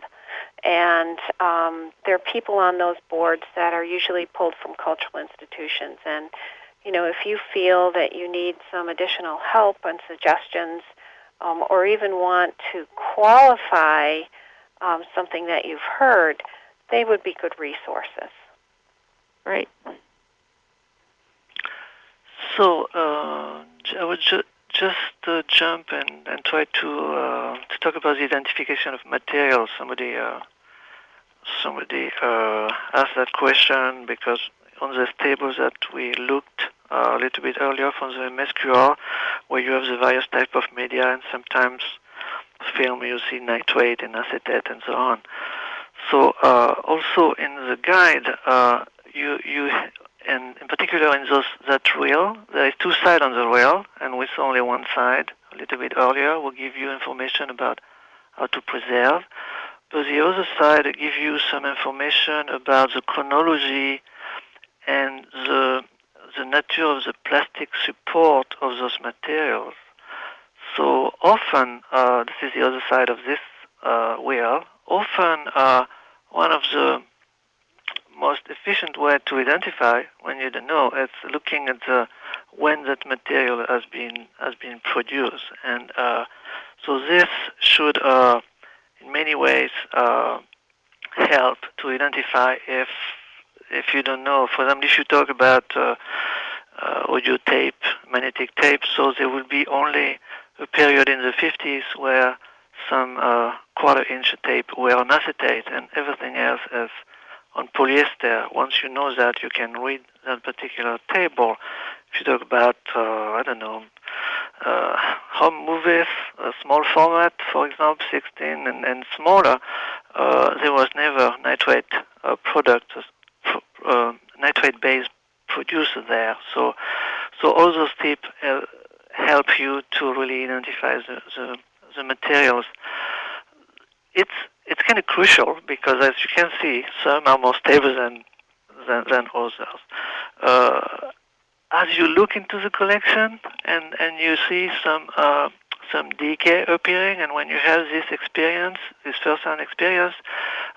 and um, there are people on those boards that are usually pulled from cultural institutions. And you know, if you feel that you need some additional help and suggestions, um, or even want to qualify um, something that you've heard, they would be good resources. Right. So uh, I would ju- just uh, jump and, and try to uh, to talk about the identification of materials. Somebody uh, somebody uh, asked that question because on the table that we looked uh, a little bit earlier from the MSQR, where you have the various type of media and sometimes film you see nitrate and acetate and so on. So uh, also in the guide, uh, you you and in particular in those that reel, there is two sides on the reel, and with only one side, a little bit earlier, will give you information about how to preserve. But the other side give you some information about the chronology and the the nature of the plastic support of those materials. So often, uh, this is the other side of this uh, wheel. Often, uh, one of the most efficient way to identify when you don't know is looking at the when that material has been has been produced, and uh, so this should, uh, in many ways, uh, help to identify if if you don't know. For example, if you talk about audio tape, magnetic tape, so there will be only a period in the 50s where some uh, quarter inch tape were on acetate and everything else is on polyester. Once you know that, you can read that particular table. If you talk about, uh, I don't know, uh, home movies, small format, for example, 16 and, and smaller, uh, there was never nitrate uh, product, uh, nitrate-based producer there. So, so all those uh, help you to really identify the, the, the materials. It's it's kind of crucial because, as you can see, some are more stable than than, than others. Uh, as you look into the collection and, and you see some uh, some decay appearing, and when you have this experience, this first-hand experience,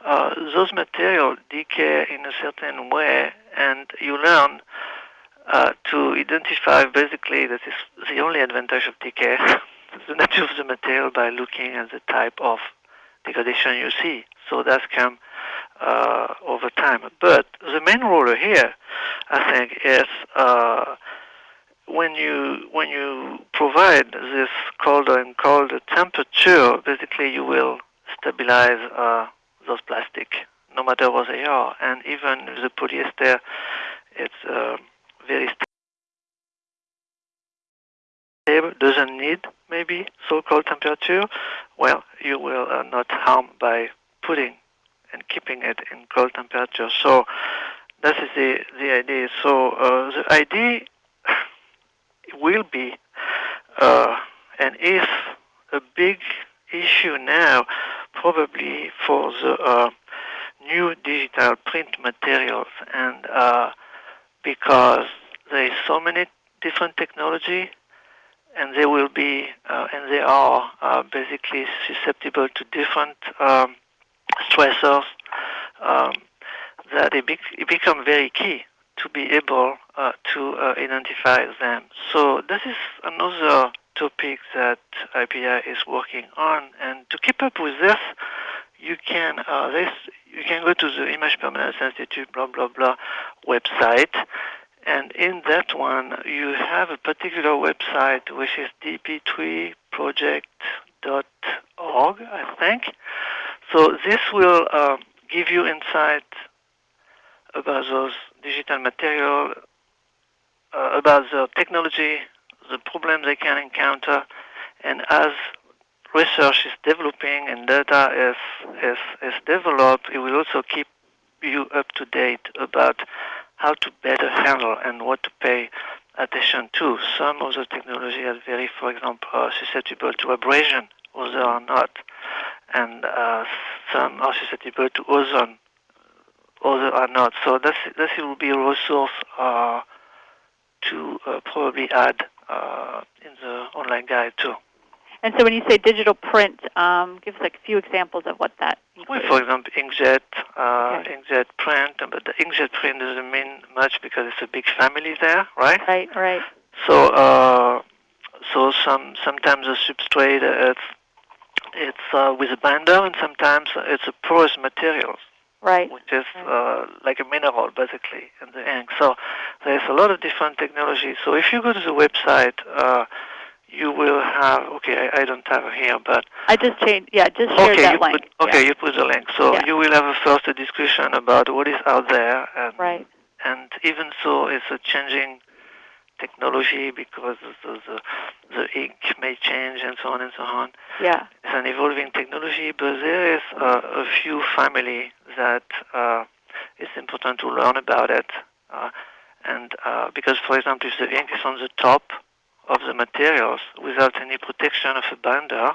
uh, those materials decay in a certain way, and you learn uh, to identify basically that is the only advantage of decay, (laughs) the nature of the material by looking at the type of degradation you see. So that's come uh, over time. But the main role here, I think, is uh, when you when you provide this colder and colder temperature, basically you will stabilize uh, those plastic, no matter what they are, and even the polyester, it's uh, very stable, doesn't need maybe so-called temperature. Well, you will uh, not harm by putting and keeping it in cold temperature. So that is the the idea. So uh, the idea (laughs) will be uh, and is a big issue now, probably for the uh, new digital print materials, and uh, because there is so many different technology, and they will be uh, and they are uh, basically susceptible to different um, stressors. Um, that it, be- it become very key to be able uh, to uh, identify them. So this is another topic that IPI is working on, and to keep up with this, you can uh, this you can go to the Image Permanence Institute blah blah blah website, and in that one you have a particular website which is dp3project org, I think. So this will uh, give you insight about those digital material, uh, about the technology, the problems they can encounter, and as research is developing and data is, is, is developed, it will also keep you up to date about how to better handle and what to pay attention to. Some of the technology are very, for example, uh, susceptible to abrasion, others are not. And uh, some are susceptible to ozone, others are not. So this, this will be a resource uh, to uh, probably add uh, in the online guide too. And so when you say digital print, um, give us like a few examples of what that includes. Well, for example, inkjet, uh, okay. inkjet print, but the inkjet print doesn't mean much because it's a big family there, right? Right, right. So, uh, so some sometimes the substrate uh, it's it's uh, with a binder, and sometimes it's a porous material, right? Which is right. Uh, like a mineral basically in the ink. So there's a lot of different technologies. So if you go to the website uh, you will have okay I, I, don't have it here but I just changed yeah just shared okay, that link put, okay yeah. you put the link so yeah. you will have a first discussion about what is out there and right and even so it's a changing technology because the, the, the ink may change and so on and so on yeah it's an evolving technology but there is uh, a few family that uh, it's important to learn about it uh, and uh, because for example if the ink is on the top of the materials without any protection of a binder,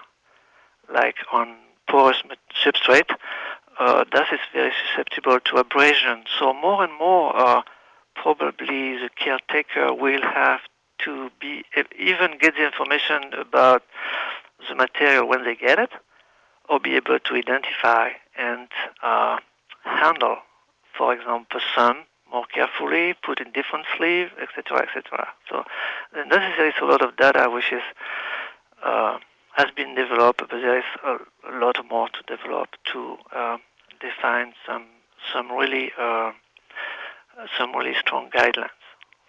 like on porous substrate, uh, that is very susceptible to abrasion. So more and more, uh, probably the caretaker will have to be even get the information about the material when they get it, or be able to identify and uh, handle, for example, some more carefully, put in different sleeve, etc., etc. So necessarily is a lot of data which is uh, has been developed, but there is a, a lot more to develop to uh, define some some really uh, some really strong guidelines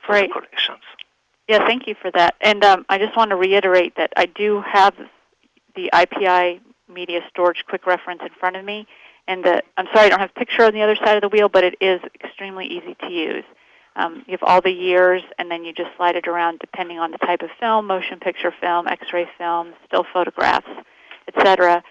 for Great. the collections. Yeah, thank you for that. And um, I just want to reiterate that I do have the IPI media storage quick reference in front of me. And the, I'm sorry I don't have a picture on the other side of the wheel, but it is extremely easy to use. Um, you have all the years, and then you just slide it around depending on the type of film, motion picture film, X-ray film, still photographs, etc.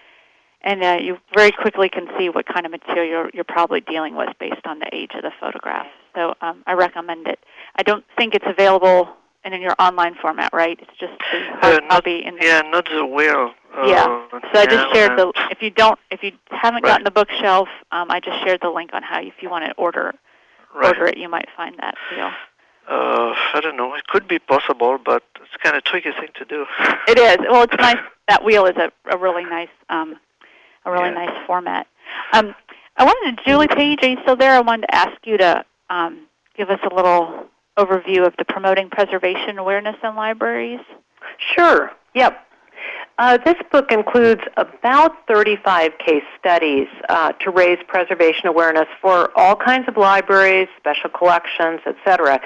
And uh, you very quickly can see what kind of material you're, probably dealing with based on the age of the photograph. So um, I recommend it. I don't think it's available in, in your online format, right? It's just the uh, copy. In yeah, not the wheel. Uh, yeah. So I just shared the. If you don't, if you haven't right. gotten the bookshelf, um, I just shared the link on how, if you want to order right. order it, you might find that deal. Uh, I don't know. It could be possible, but it's kind of a tricky thing to do. (laughs) it is. Well, it's nice. (laughs) That wheel is a, a really nice, um, a really yeah. nice format. Um, I wanted to, Julie Page, are you still there? I wanted to ask you to um, give us a little overview of the promoting preservation awareness in libraries. Sure. Yep. Uh, this book includes about 35 case studies uh, to raise preservation awareness for all kinds of libraries, special collections, etc.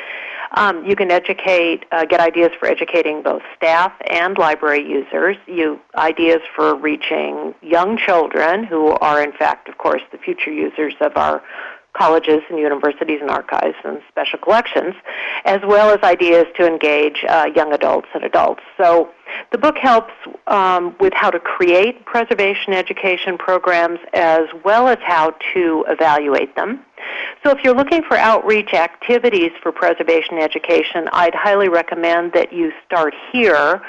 Um, you can educate, uh, get ideas for educating both staff and library users. You ideas for reaching young children, who are in fact, of course, the future users of our colleges and universities and archives and special collections, as well as ideas to engage uh, young adults and adults. So the book helps um, with how to create preservation education programs as well as how to evaluate them. So if you're looking for outreach activities for preservation education, I'd highly recommend that you start here.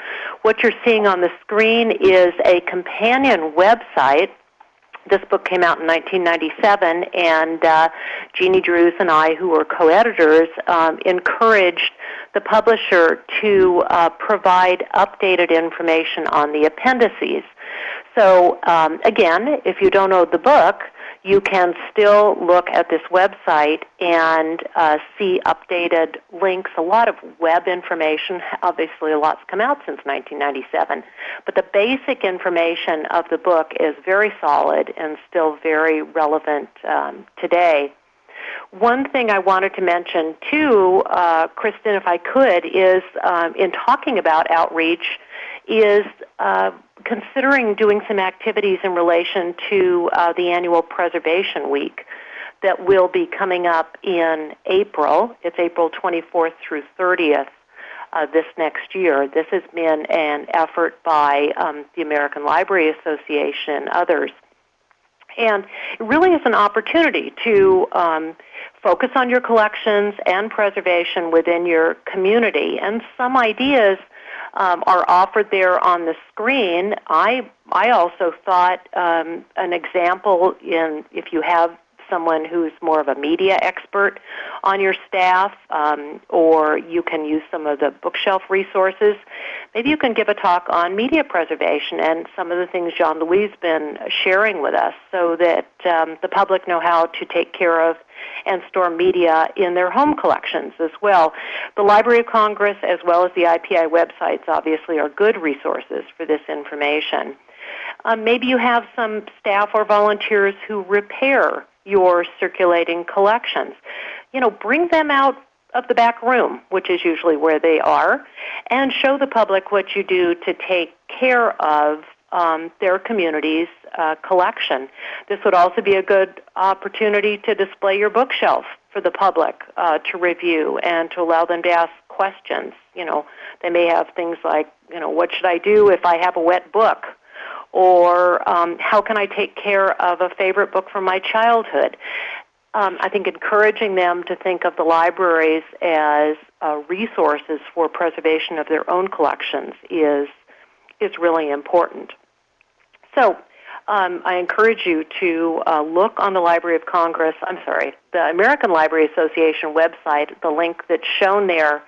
What you're seeing on the screen is a companion website this book came out in 1997, and uh, Jeannie Drewes and I, who were co-editors, um, encouraged the publisher to uh, provide updated information on the appendices. So um, again, if you don't know the book, you can still look at this website and uh, see updated links, a lot of web information. (laughs) Obviously, a lot's come out since 1997. But the basic information of the book is very solid and still very relevant um, today. One thing I wanted to mention too, uh, Kristen, if I could, is um, in talking about outreach, is uh, considering doing some activities in relation to uh, the annual Preservation Week that will be coming up in April. It's April 24th through 30th. Uh, this next year. This has been an effort by um, the American Library Association and others. And it really is an opportunity to um, focus on your collections and preservation within your community. And some ideas um, are offered there on the screen. I I also thought um, an example in if you have someone who's more of a media expert on your staff, um, or you can use some of the bookshelf resources. Maybe you can give a talk on media preservation and some of the things Jean Louis has been sharing with us so that um, the public know how to take care of and store media in their home collections as well. The Library of Congress as well as the IPI websites obviously are good resources for this information. Um, maybe you have some staff or volunteers who repair your circulating collections. You know, bring them out of the back room, which is usually where they are, and show the public what you do to take care of um, their community's uh, collection. This would also be a good opportunity to display your bookshelf for the public uh, to review and to allow them to ask questions. You know, they may have things like, you know, what should I do if I have a wet book? Or um, how can I take care of a favorite book from my childhood. Um, I think encouraging them to think of the libraries as uh, resources for preservation of their own collections is is really important. So um, I encourage you to uh, look on the Library of Congress, I'm sorry, the American Library Association website, the link that's shown there.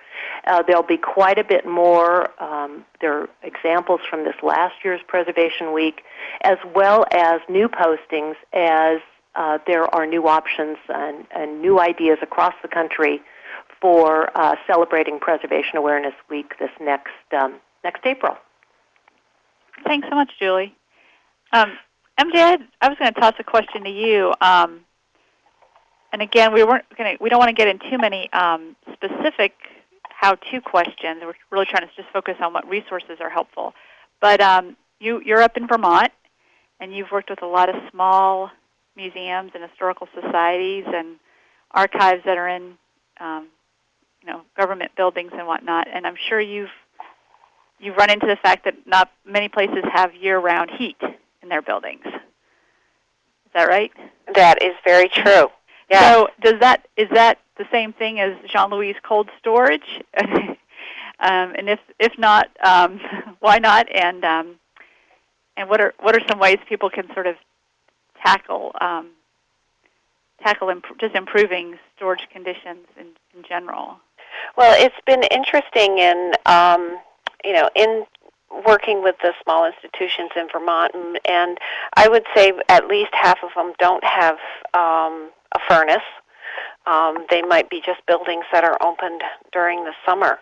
Uh, there'll be quite a bit more. Um, there are examples from this last year's Preservation Week, as well as new postings as uh, there are new options and, and, new ideas across the country for uh, celebrating Preservation Awareness Week this next, um, next April. Thanks so much, Julie. Um, MJ, I, was going to toss a question to you. Um, and again, we weren't going to. We don't want to get in too many um, specific how-to questions. We're really trying to just focus on what resources are helpful. But um, you, you're up in Vermont, and you've worked with a lot of small museums and historical societies and archives that are in, um, you know, government buildings and whatnot. And I'm sure you've you've run into the fact that not many places have year-round heat in their buildings. Is that right? That is very true. Yeah. So does that is that the same thing as Jean Louis cold storage? (laughs) um, and if if not, um, (laughs) why not? And um, and what are what are some ways people can sort of tackle um, tackle imp- just improving storage conditions in, in general? Well, it's been interesting in um, you know in working with the small institutions in Vermont, and, and I would say at least half of them don't have um, a furnace. Um, they might be just buildings that are opened during the summer.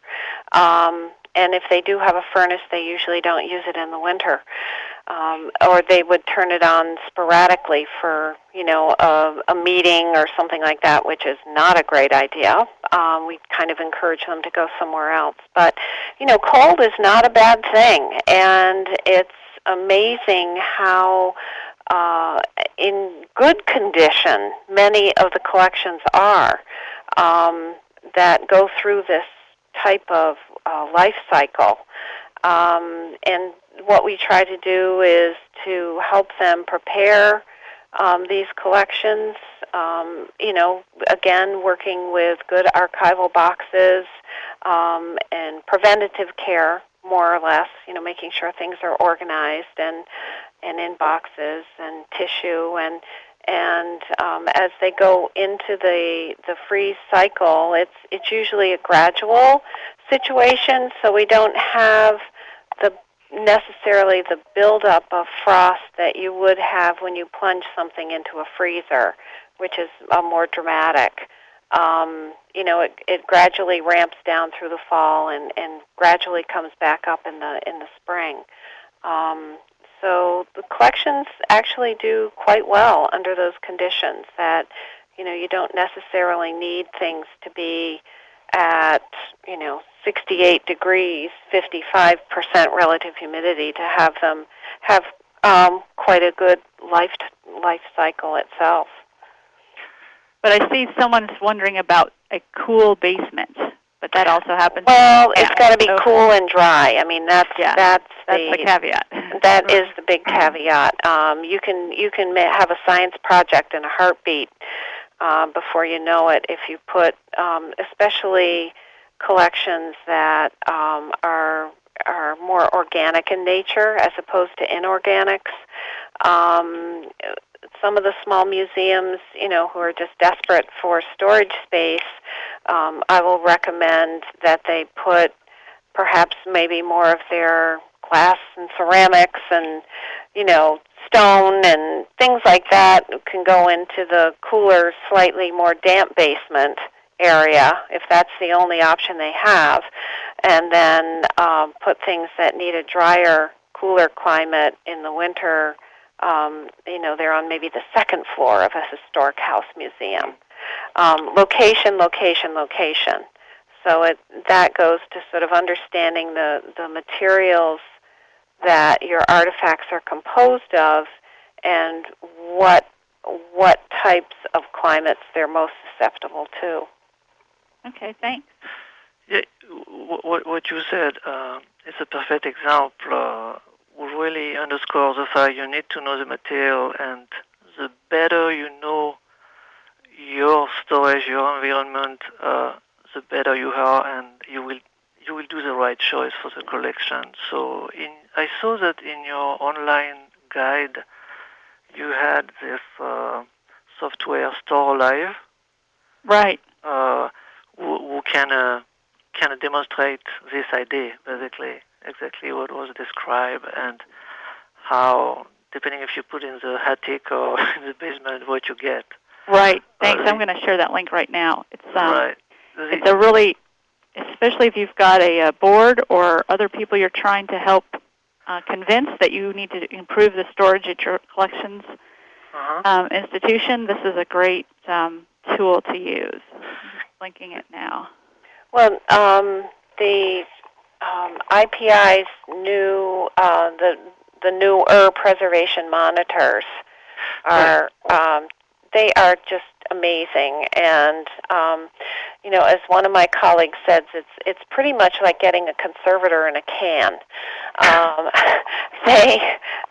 Um, and if they do have a furnace, they usually don't use it in the winter, um, or they would turn it on sporadically for you know a, a meeting or something like that, which is not a great idea. Um, we kind of encourage them to go somewhere else. But you know, cold is not a bad thing, and it's amazing how uh, in good condition many of the collections are um, that go through this type of uh, life cycle. Um, and what we try to do is to help them prepare um, these collections. Um, you know, again, working with good archival boxes um, and preventative care, more or less. You know, making sure things are organized and and in boxes and tissue and and um, as they go into the the freeze cycle, it's it's usually a gradual situation, so we don't have the necessarily the buildup of frost that you would have when you plunge something into a freezer, which is a more dramatic. Um, you know, it, it gradually ramps down through the fall and, and gradually comes back up in the in the spring. Um, so the collections actually do quite well under those conditions that, you know, you don't necessarily need things to be at you know 68 degrees, 55% relative humidity to have them have um, quite a good life life cycle itself. But I see someone's wondering about a cool basement, but that also happens. Well, it's got to be cool and dry. I mean, that's yeah, that's, that's the, the caveat. That is (laughs) the big caveat. Um, you can you can have a science project in a heartbeat um, before you know it if you put, um, especially collections that um, are are more organic in nature as opposed to inorganics. Um, some of the small museums, you know, who are just desperate for storage space, um, I will recommend that they put perhaps maybe more of their glass and ceramics and, you know, stone and things like that can go into the cooler, slightly more damp basement area if that's the only option they have, and then um, put things that need a drier, cooler climate in the winter. Um, you know, they're on maybe the second floor of a historic house museum. Um, location, location, location. So it, that goes to sort of understanding the, the materials that your artifacts are composed of and what what types of climates they're most susceptible to. Okay, thanks. Yeah, what, what you said uh, is a perfect example. Uh, really underscores the fact you need to know the material, and the better you know your storage, your environment, uh, the better you are, and you will you will do the right choice for the collection. So, in I saw that in your online guide, you had this uh, software Store Live. Right. Uh, who, who can uh, can demonstrate this idea, basically, exactly what was described and how, depending if you put in the attic or (laughs) in the basement, what you get. Right. Thanks. I'm going to share that link right now. It's um, right. it's a really, especially if you've got a, a board or other people you're trying to help uh, convince that you need to improve the storage at your collections uh-huh. um, institution. This is a great um, tool to use. linking it now. Well, um, the um, IPI's new uh, the the newer preservation monitors are um, they are just amazing. And um, you know, as one of my colleagues says, it's it's pretty much like getting a conservator in a can. Um, (laughs) they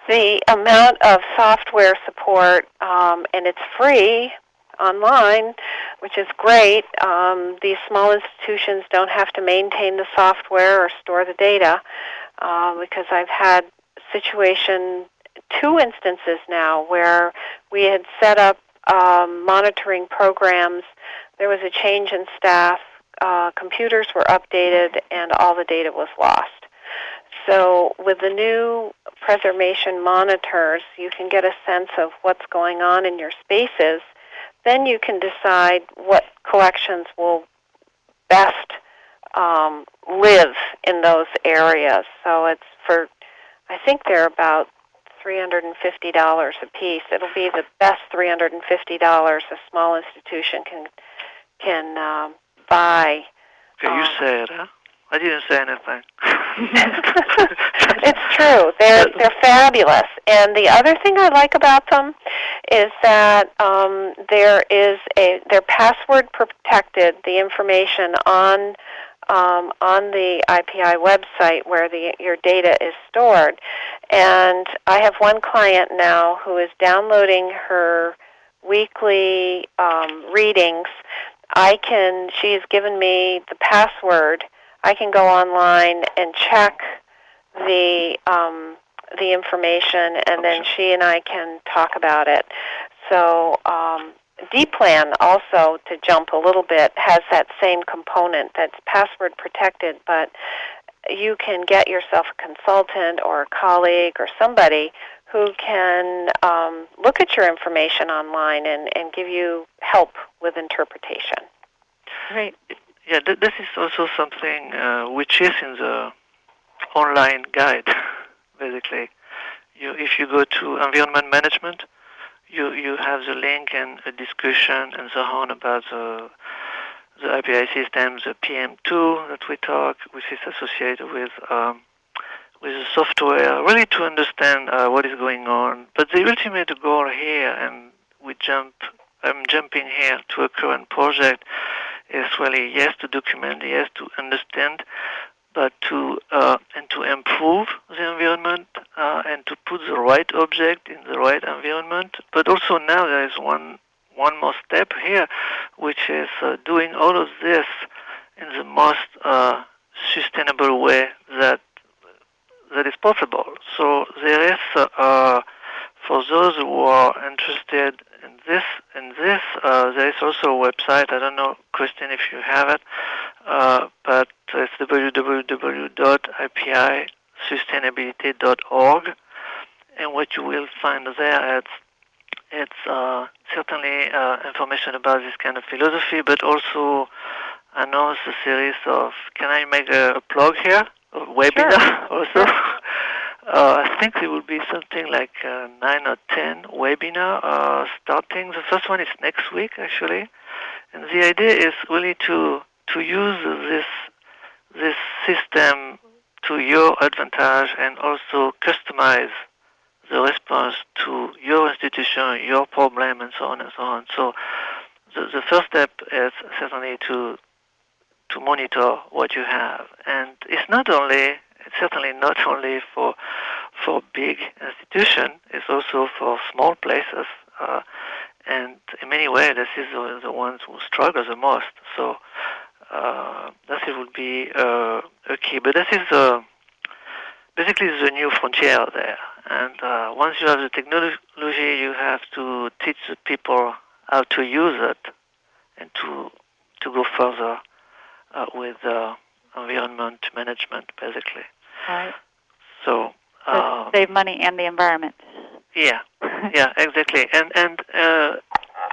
the amount of software support, um, and it's free online, which is great. Um, these small institutions don't have to maintain the software or store the data uh, because I've had situation two instances now where we had set up um, monitoring programs. There was a change in staff. Uh, computers were updated, and all the data was lost. So, with the new preservation monitors, you can get a sense of what's going on in your spaces. Then you can decide what collections will best um, live in those areas. So, it's for, I think there are about $350 a piece. It'll be the best $350 a small institution can can um, buy. Okay, you um, say it, huh? I didn't say anything. (laughs) it's true. They're they're fabulous. And the other thing I like about them is that um, there is a they're password protected. The information on um, on the IPI website where the, your data is stored. And I have one client now who is downloading her weekly um, readings. I can. She's given me the password. I can go online and check the um, the information, and then she and I can talk about it. So um, DPlan also, to jump a little bit, has that same component that's password protected, but you can get yourself a consultant or a colleague or somebody who can um, look at your information online and, and give you help with interpretation. Right. Yeah, th- this is also something uh, which is in the online guide, (laughs) basically. You, if you go to environment management, you you have the link and a discussion and so on about the the IPI system, the PEM2 that we talk, which is associated with um, with the software, really to understand uh, what is going on. But the ultimate goal here, and we jump, I'm jumping here to a current project, is really yes to document, yes to understand, but to uh, and to improve the environment uh, and to put the right object in the right environment. But also now there is one one more step here, which is uh, doing all of this in the most uh, sustainable way that that is possible. So there is, uh, for those who are interested in this, in this, uh, there is also a website. I don't know, Christine, if you have it, uh, but it's www.ipisustainability.org, and what you will find there, it's it's uh, certainly uh, information about this kind of philosophy, but also I know it's a series of. Can I make a, a plug here? A webinar sure. (laughs) also. Uh, I think there will be something like uh, nine or ten webinar uh, starting. The first one is next week actually, and the idea is really to to use this this system to your advantage and also customize the response to your institution, your problem, and so on and so on. So the, the first step is certainly to to monitor what you have, and it's not only it's certainly not only for for big institutions. It's also for small places, uh, and in many ways, this is the, the ones who struggle the most. So uh, that would be uh, a key. But this is uh, basically the new frontier there. And uh, once you have the technology, you have to teach the people how to use it and to to go further uh, with uh, environment management, basically. Right. So uh, save money and the environment. Yeah, (laughs) yeah, exactly. And and uh,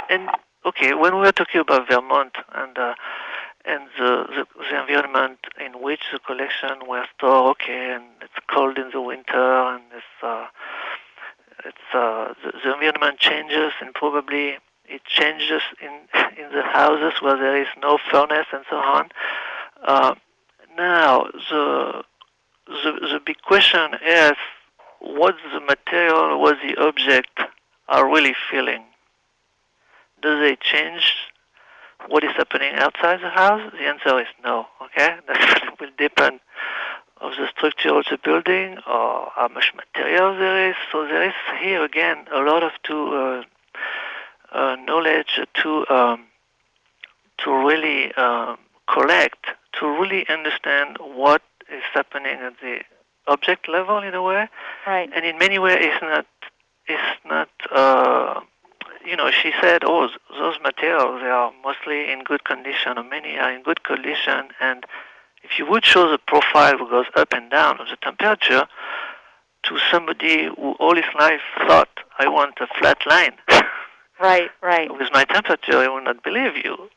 and okay, when we are talking about Vermont and uh, and the, the, the environment in which the collection were stored, okay, and it's cold in the winter, and it's uh, it's uh, the, the environment changes, and probably it changes in (laughs) in the houses where there is no furnace and so on. Uh, now the the, the big question is what the material, what the object are really feeling. Do they change what is happening outside the house? The answer is no. Okay, (laughs) that will depend of the structure of the building or how much material there is. So there is here again a lot of to uh, uh, knowledge to um, to really um, collect, to really understand what is happening at the object level in a way. Right. And in many ways, it's not. It's not. Uh, you know, she said, "Oh, those materials they are mostly in good condition, or many are in good condition." And if you would show the profile who goes up and down of the temperature to somebody who all his life thought, "I want a flat line," (laughs) right, right, with my temperature, I would not believe you.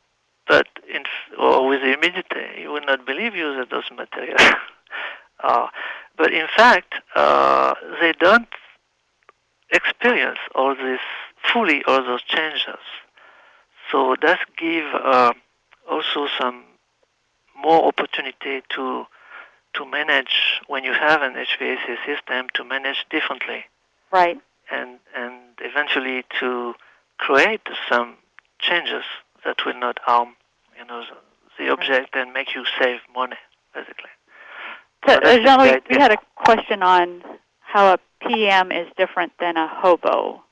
But in, or with the humidity, he would not believe you that those materials. (laughs) uh, but in fact, uh, they don't experience all this fully, all those changes. So that give uh, also some more opportunity to to manage when you have an HVAC system to manage differently. Right. And and eventually to create some changes that will not harm you know the, the object and make you save money basically. So, So Jean-Louis, we had a question on how a PEM is different than a hobo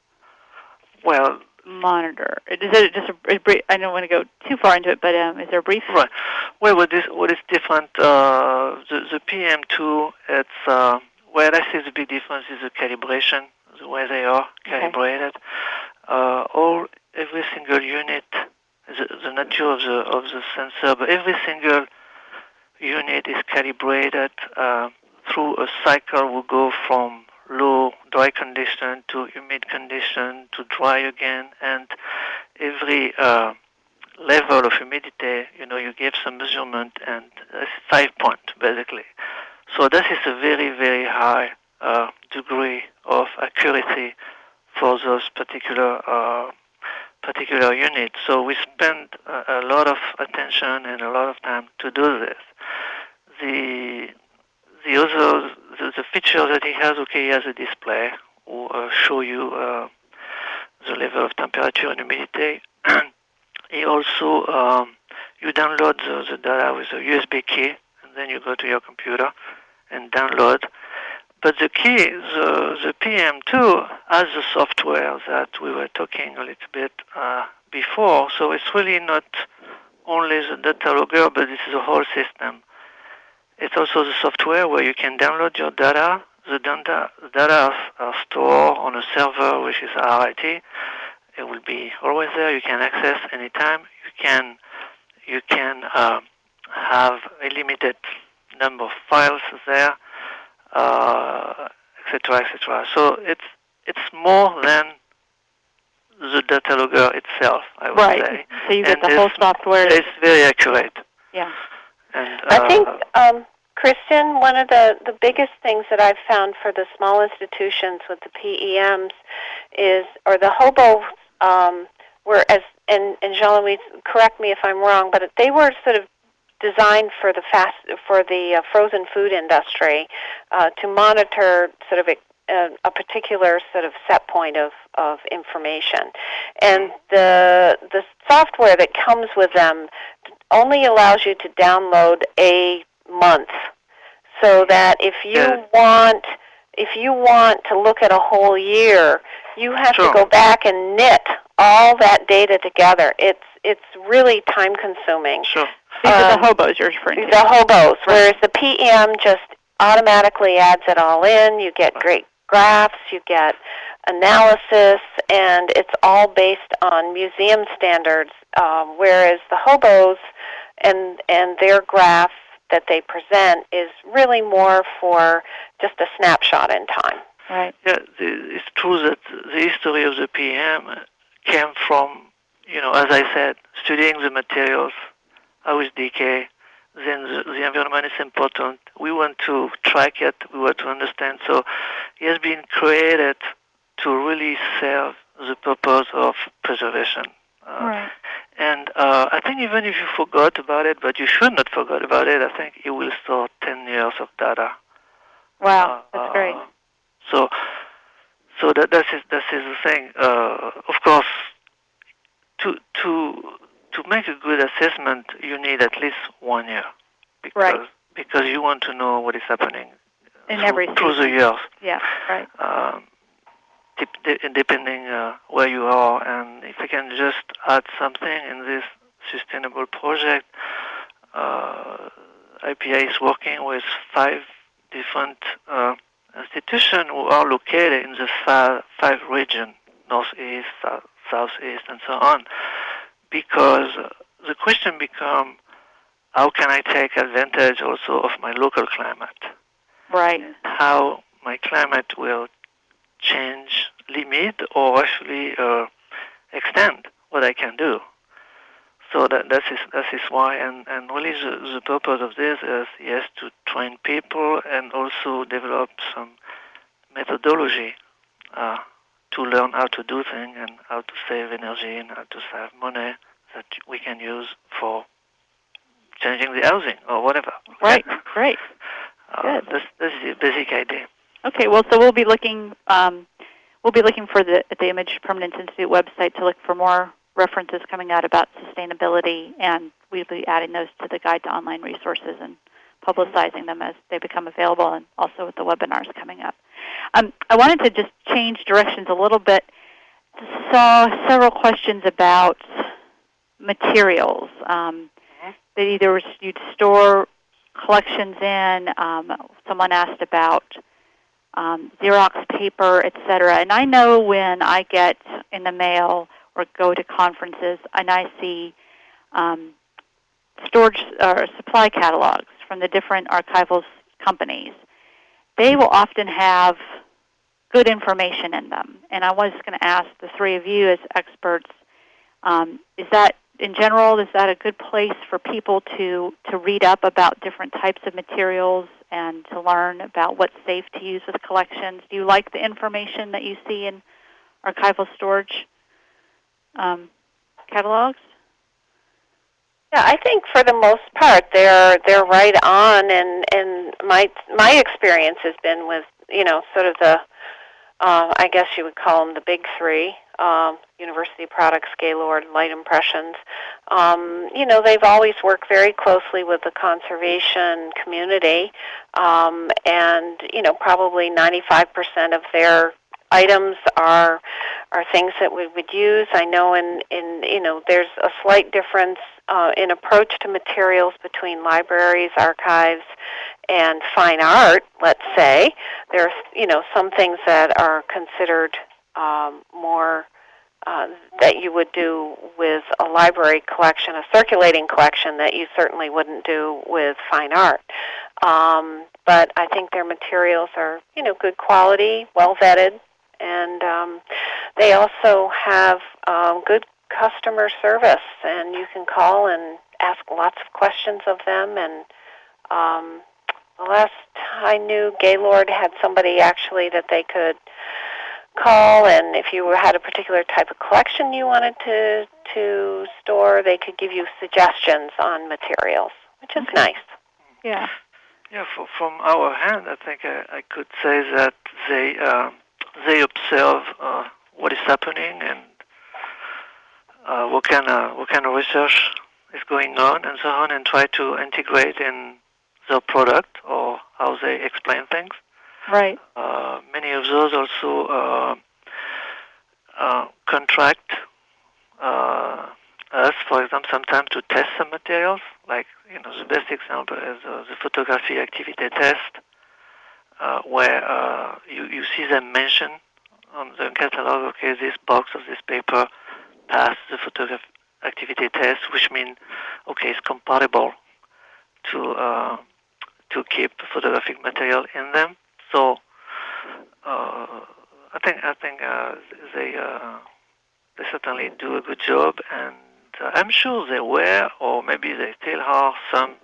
Well, monitor. Is it just a, brief, I don't want to go too far into it, but um, is there a brief? Right. Well, what is what is different? Uh, the the PEM2, it's uh, well, I see the big difference is the calibration, the way they are Okay. calibrated. Uh, all every single unit, the, the nature of the of the sensor, but every single unit is calibrated uh, through a cycle. We go from low dry condition to humid condition to dry again, and every uh, level of humidity, you know, you give some measurement and it's five point basically. So this is a very, very high uh, degree of accuracy for those particular uh, particular unit. So we spend a, a, lot of attention and a lot of time to do this. The the other the, the feature that he has, okay, he has a display will uh, show you uh, the level of temperature and humidity. (clears throat) he also um, you download the, the data with a USB key, and then you go to your computer and download but the key, the, the PEM2 has the software that we were talking a little bit uh, before. So it's really not only the data logger, but it's the whole system. It's also the software where you can download your data. The data, data are stored on a server, which is RIT. It will be always there. You can access anytime. You can you can uh, have a limited number of files there etc., uh, etc. So it's it's more than the data logger itself, I would right. say. So you get and the whole software. It's very accurate. Yeah. And, uh, I think, um, Kristen, one of the, the biggest things that I've found for the small institutions with the PEMs is, or the hobo um, were as, and, and Jean-Louis, correct me if I'm wrong, but they were sort of designed for the fast for the uh, frozen food industry uh, to monitor sort of a, a, particular sort of set point of, of information, and the the software that comes with them only allows you to download a month, so that if you want if you want to look at a whole year, you have sure. to go back and knit all that data together. It's it's really time consuming. Sure. These um, are the um, hobos you're referring to. The hobos, whereas the PEM just automatically adds it all in. You get great graphs, you get analysis, and it's all based on museum standards. Um, whereas the hobos and and their graph that they present is really more for just a snapshot in time. Right. Yeah, it's true that the history of the PEM came from, you know, as I said, studying the materials how is decay, then the, the, environment is important. We want to track it, we want to understand. So it has been created to really serve the purpose of preservation. Uh, right. And uh, I think even if you forgot about it, but you should not forget about it, I think it will store 10 years of data. Wow, uh, that's great. So, so that that is that is the thing. Uh, of course, to to to make a good assessment, you need at least one year. Because, right. Because you want to know what is happening in through, every through the years. Yeah, right. Um, depending uh, where you are, and if I can just add something in this sustainable project, uh, IPI is working with five different uh, institutions who are located in the five, five regions, northeast, south, southeast, and so on because the question becomes how can I take advantage also of my local climate? Right. How my climate will change, limit, or actually uh, extend what I can do. So that that is that is why, and and really the, the purpose of this is yes to train people and also develop some methodology uh, to learn how to do things and how to save energy and how to save money that we can use for changing the housing or whatever. Right, (laughs) right. Uh, Good. This, this is the basic idea. Okay, well, so we'll be looking. Um, we'll be looking for the at the Image Permanence Institute website to look for more references coming out about sustainability, and we'll be adding those to the guide to online resources and publicizing them as they become available, and also with the webinars coming up. Um, I wanted to just change directions a little bit. Saw several questions about materials um, mm-hmm. that either you'd store collections in. Um, someone asked about um, Xerox paper, etc. And I know when I get in the mail or go to conferences and I see um, storage or supply catalogs from the different archival companies, they will often have good information in them. And I was going to ask the three of you as experts, um, is that in general, is that a good place for people to, to read up about different types of materials and to learn about what's safe to use with collections? Do you like the information that you see in archival storage? Um, catalogs? Yeah, I think for the most part they're they're right on, and and my my experience has been with you know sort of the uh, I guess you would call them the big three, um, University Products, Gaylord, Light Impressions. Um, you know, they've always worked very closely with the conservation community, um, and you know, probably 95% of their items are are things that we would use. I know in in you know there's a slight difference uh, in approach to materials between libraries, archives, and fine art. Let's say there's you know some things that are considered um, more uh, that you would do with a library collection, a circulating collection that you certainly wouldn't do with fine art. Um, but I think their materials are, you know, good quality, well vetted, and um, they also have um, good customer service, and you can call and ask lots of questions of them. And um, the last I knew, Gaylord had somebody actually that they could call, and if you had a particular type of collection you wanted to to store, they could give you suggestions on materials, which is Okay. nice. Yeah. Yeah, for, from our hand, I think I, I could say that they uh, they observe uh, what is happening and uh, what kind of what kind of research is going on and so on, and try to integrate in their product or how they explain things. Right. Uh, many of those also uh, uh, contract uh, us, for example, sometimes to test some materials. Like you know, the best example is uh, the photography activity test, uh, where uh, you you see them mention on the catalog. Okay, this box of this paper passed the photography activity test, which means okay, it's compatible to uh, to keep photographic material in them. So uh, I think I think uh, they uh, they certainly do a good job, and uh, I'm sure they were, or maybe they still are, some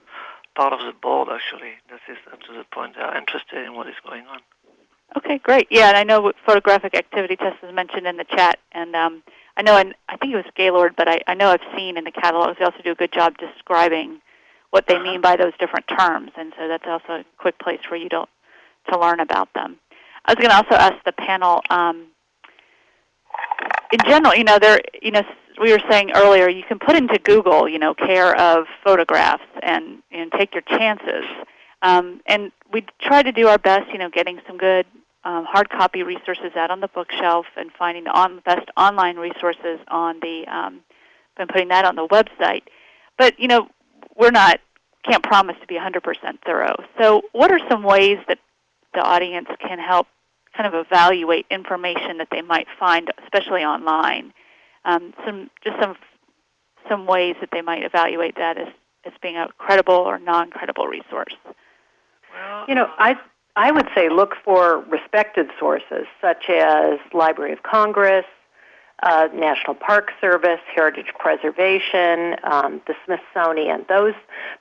part of the board actually. This is up to the point they are interested in what is going on. Okay, great. Yeah, and I know photographic activity test is mentioned in the chat, and um, I know, and I think it was Gaylord, but I, I know I've seen in the catalogs they also do a good job describing what they mean by those different terms, and so that's also a quick place for you to to learn about them. I was going to also ask the panel. Um, in general, you know, there, you know, we were saying earlier, you can put into Google, you know, care of photographs and and take your chances. Um, and we try to do our best, you know, getting some good um, hard copy resources out on the bookshelf and finding the on, best online resources on the um, and putting that on the website. But you know, we're not can't promise to be 100% thorough. So, what are some ways that the audience can help kind of evaluate information that they might find, especially online? Um, some just some some ways that they might evaluate that as as being a credible or non-credible resource. Well, You know, I I would say look for respected sources such as Library of Congress, uh, National Park Service, Heritage Preservation, um, the Smithsonian. Those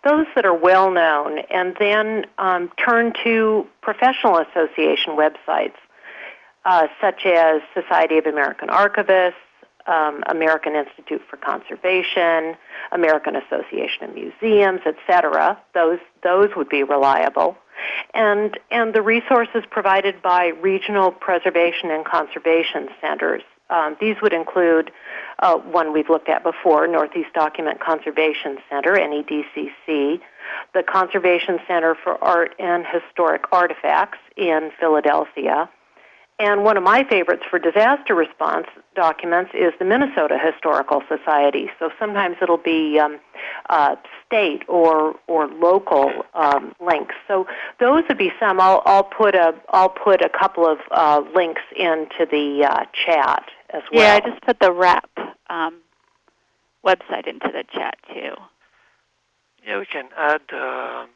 those that are well known, and then um, turn to professional association websites uh, such as Society of American Archivists. Um, American Institute for Conservation, American Association of Museums, etc. Those those would be reliable and and the resources provided by regional preservation and conservation centers. Um, these would include uh, one we've looked at before, Northeast Document Conservation Center, NEDCC, the Conservation Center for Art and Historic Artifacts in Philadelphia, and one of my favorites for disaster response documents is the Minnesota Historical Society. So sometimes it'll be um, uh, state or or local um, links. So those would be some. I'll, I'll put a I'll put a couple of uh, links into the uh, chat as well. Yeah, I just put the RAP um, website into the chat too. yeah, we can add uh,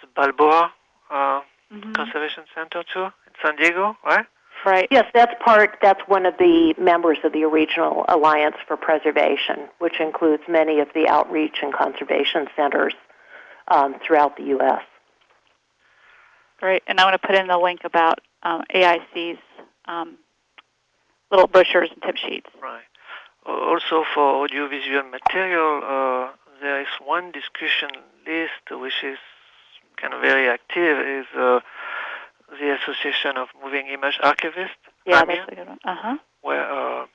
the Balboa uh, Mhm. Conservation Center too in San Diego, right? Right. Yes, that's part. That's one of the members of the Regional Alliance for Preservation, which includes many of the outreach and conservation centers um, throughout the U.S. Great. And I want to put in the link about um, AIC's um, little brochures and tip sheets. Right. also for audiovisual material, uh, there is one discussion list which is kind of very active is uh, the Association of Moving Image Archivists. Yeah, AMIA, that's a good one. Uh huh. Where, uh,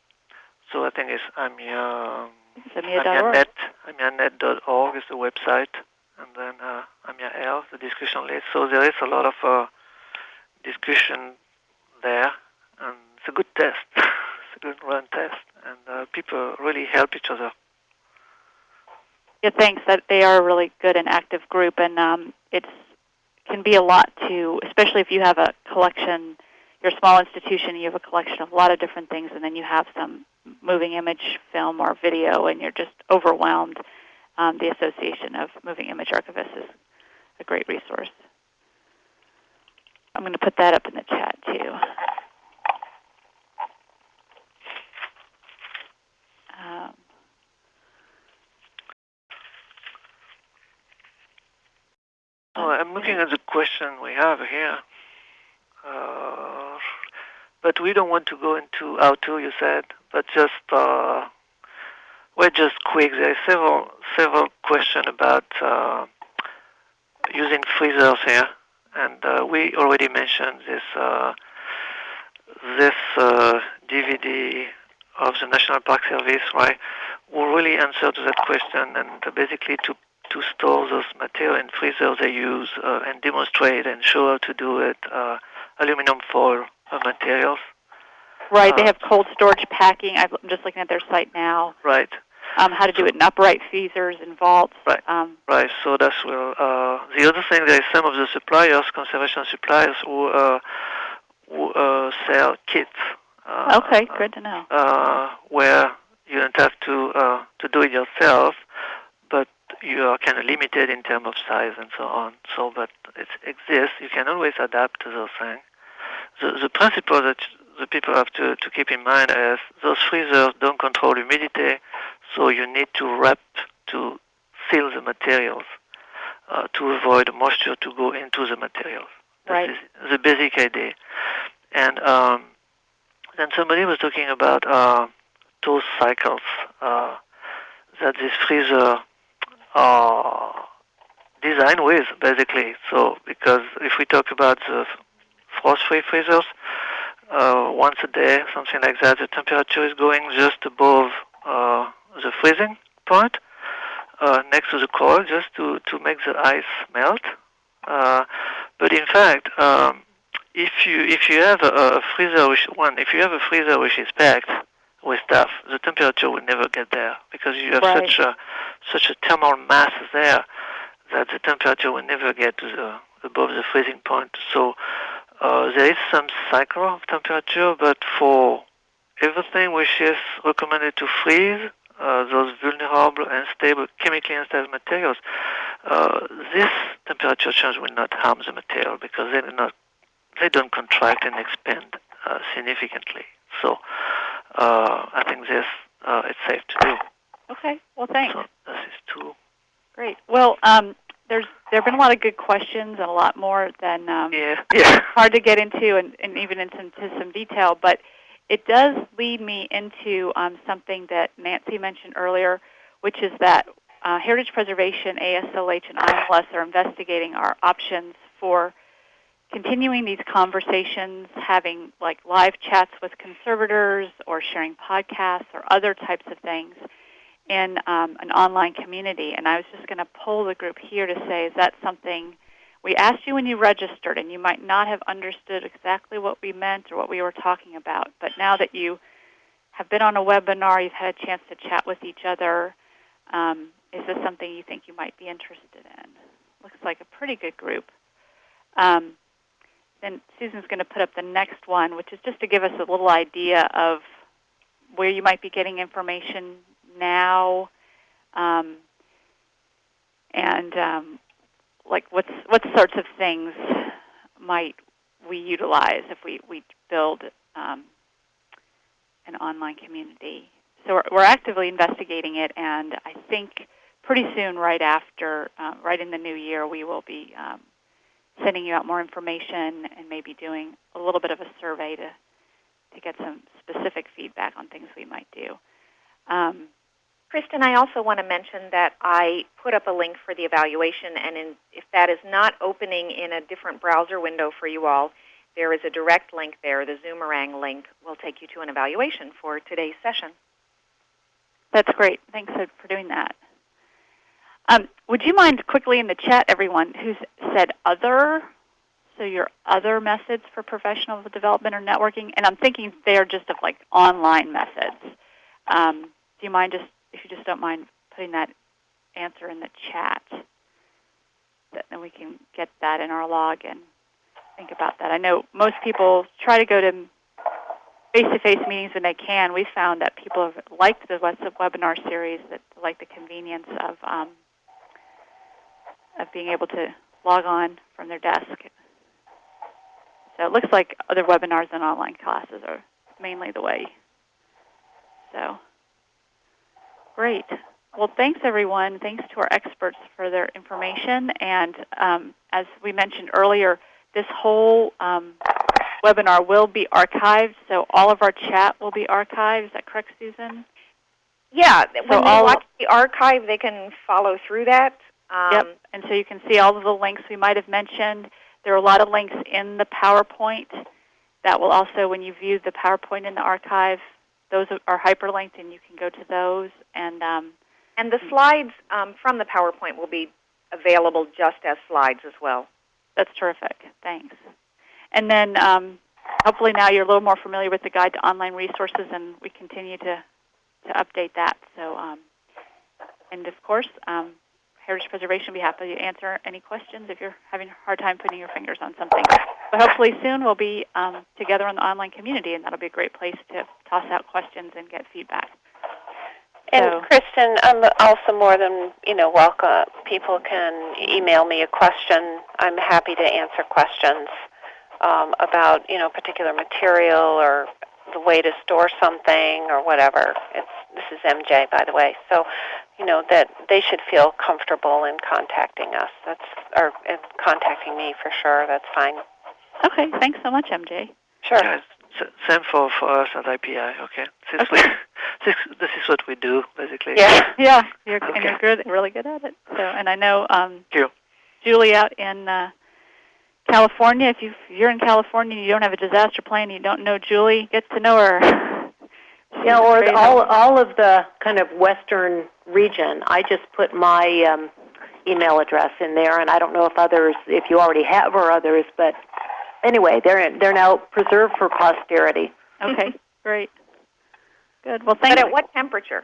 so I think it's AMIA, amia.org. AMIANet, AMIANet.org is the website, and then uh, AMIA L, the discussion list. So there is a lot of uh, discussion there, and it's a good test. (laughs) it's a good run test, and uh, people really help each other. Yeah, thanks. That they are a really good and active group, and um, it's can be a lot to, especially if you have a collection. You're a small institution, you have a collection of a lot of different things, and then you have some moving image film or video, and you're just overwhelmed. Um, the Association of Moving Image Archivists is a great resource. I'm going to put that up in the chat too. Um, Oh, I'm looking at the question we have here. Uh, but we don't want to go into how to, you said, but just, uh, well, just quick. There are several, several questions about uh, using freezers here. And uh, we already mentioned this, uh, this uh, DVD of the National Park Service, right, will really answer to that question and basically to to store those material in freezers they use uh, and demonstrate and show how to do it, uh, aluminum foil uh, materials. right, they Uh, have cold storage packing. I'm just looking at their site now. Right, Um, how to do it in upright freezers and vaults. Right. Um, right. So that's well. Uh, the other thing, there is some of the suppliers, conservation suppliers, who, uh, who uh, sell kits. Uh, okay, good to know. uh, where you don't have to uh, to do it yourself, you are kind of limited in terms of size and so on. So, but it exists. You can always adapt to those things. The, the principle that the people have to, to keep in mind is those freezers don't control humidity, so you need to wrap to seal the materials uh, to avoid moisture to go into the materials. Right. is the basic idea. And um, then somebody was talking about uh, those cycles uh, that this freezer are designed with, basically. So, because if we talk about the frost-free freezers, uh, once a day, something like that, the temperature is going just above uh, the freezing point, uh, next to the coil, just to, to make the ice melt. Uh, but in fact, um, if you if you have a, a freezer which one if you have a freezer which is packed with stuff, the temperature will never get there because you have Right. such a such a thermal mass there that the temperature will never get to the above the freezing point. So uh, there is some cycle of temperature, but for everything which is recommended to freeze, uh, those vulnerable and stable, chemically unstable materials, uh, this temperature change will not harm the material because they do not they don't contract and expand uh, significantly. So uh, I think this uh, it's safe to do. Okay, well, thanks. So this is two. Great. Well, um, there's there have been a lot of good questions and a lot more than um, Yeah, yeah. (laughs) hard to get into and, and even into some, some detail. But it does lead me into um, something that Nancy mentioned earlier, which is that uh, Heritage Preservation, AASLH, and IMLS are investigating our options for continuing these conversations, having like live chats with conservators or sharing podcasts or other types of things in um, an online community. And I was just going to poll the group here to say, is that something we asked you when you registered, and you might not have understood exactly what we meant or what we were talking about. But now that you have been on a webinar, you've had a chance to chat with each other, um, is this something you think you might be interested in? Looks like a pretty good group. Um, then Susan's going to put up the next one, which is just to give us a little idea of where you might be getting information now, um, and um, like what's what sorts of things might we utilize if we we build um, an online community. So we're, we're actively investigating it, and I think pretty soon, right after, uh, right in the new year, we will be um, sending you out more information and maybe doing a little bit of a survey to to get some specific feedback on things we might do. Um, Kristen, I also want to mention that I put up a link for the evaluation, and in, if that is not opening in a different browser window for you all, there is a direct link there. The Zoomerang link will take you to an evaluation for today's session. That's great. Thanks for doing that. Um, would you mind quickly in the chat, everyone who's said other, so your other methods for professional development or networking, and I'm thinking they're just of like online methods. Um, do you mind just if you just don't mind putting that answer in the chat, that then we can get that in our log and think about that. I know most people try to go to face-to-face meetings when they can. We found that people have liked the webinar series, that like the convenience of um, of being able to log on from their desk. So it looks like other webinars and online classes are mainly the way. So. Great. Well, thanks everyone. Thanks to our experts for their information. And um, as we mentioned earlier, this whole um, webinar will be archived, so all of our chat will be archived. Is that correct, Susan? Yeah. When they watch the archive, they can follow through that. Um, yep. And so you can see all of the links we might have mentioned. There are a lot of links in the PowerPoint that will also, when you view the PowerPoint in the archive, those are hyperlinked, and you can go to those. And um, and the slides um, from the PowerPoint will be available just as slides as well. That's terrific. Thanks. And then um, hopefully now you're a little more familiar with the guide to online resources, and we continue to to update that. So, um, and of course, um, Heritage Preservation be happy to answer any questions if you're having a hard time putting your fingers on something. But hopefully soon we'll be um, together in the online community, and that'll be a great place to toss out questions and get feedback. And so. Kristen, I'm also more than you know welcome. People can email me a question. I'm happy to answer questions um, about you know particular material or the way to store something or whatever. It's this is MJ, by the way. So, you know that they should feel comfortable in contacting us. That's or contacting me for sure. That's fine. Okay, thanks so much, MJ. Sure. Yeah, same for, for us at IPI. Okay, since okay. We, (laughs) this, this is what we do basically. Yeah, (laughs) yeah, you're, okay. and you're good, really good at it. So, and I know um, Thank you. Julie out in uh, California. If, you, if you're in California and you don't have a disaster plan, and you don't know Julie, get to know her. (laughs) yeah, or the, all all of the kind of western region. I just put my um, email address in there, and I don't know if others, if you already have or others, but anyway, they're in, they're now preserved for posterity. Okay, (laughs) great, good. Well, thank. But at what temperature?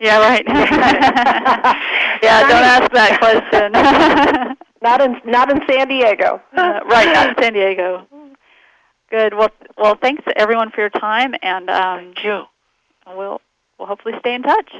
Yeah, right. (laughs) yeah, don't ask that question. Not in not in San Diego. (laughs) Uh, right, not (laughs) in San Diego. Good. Well, well, thanks everyone for your time, and um, thank you. We'll we'll hopefully stay in touch.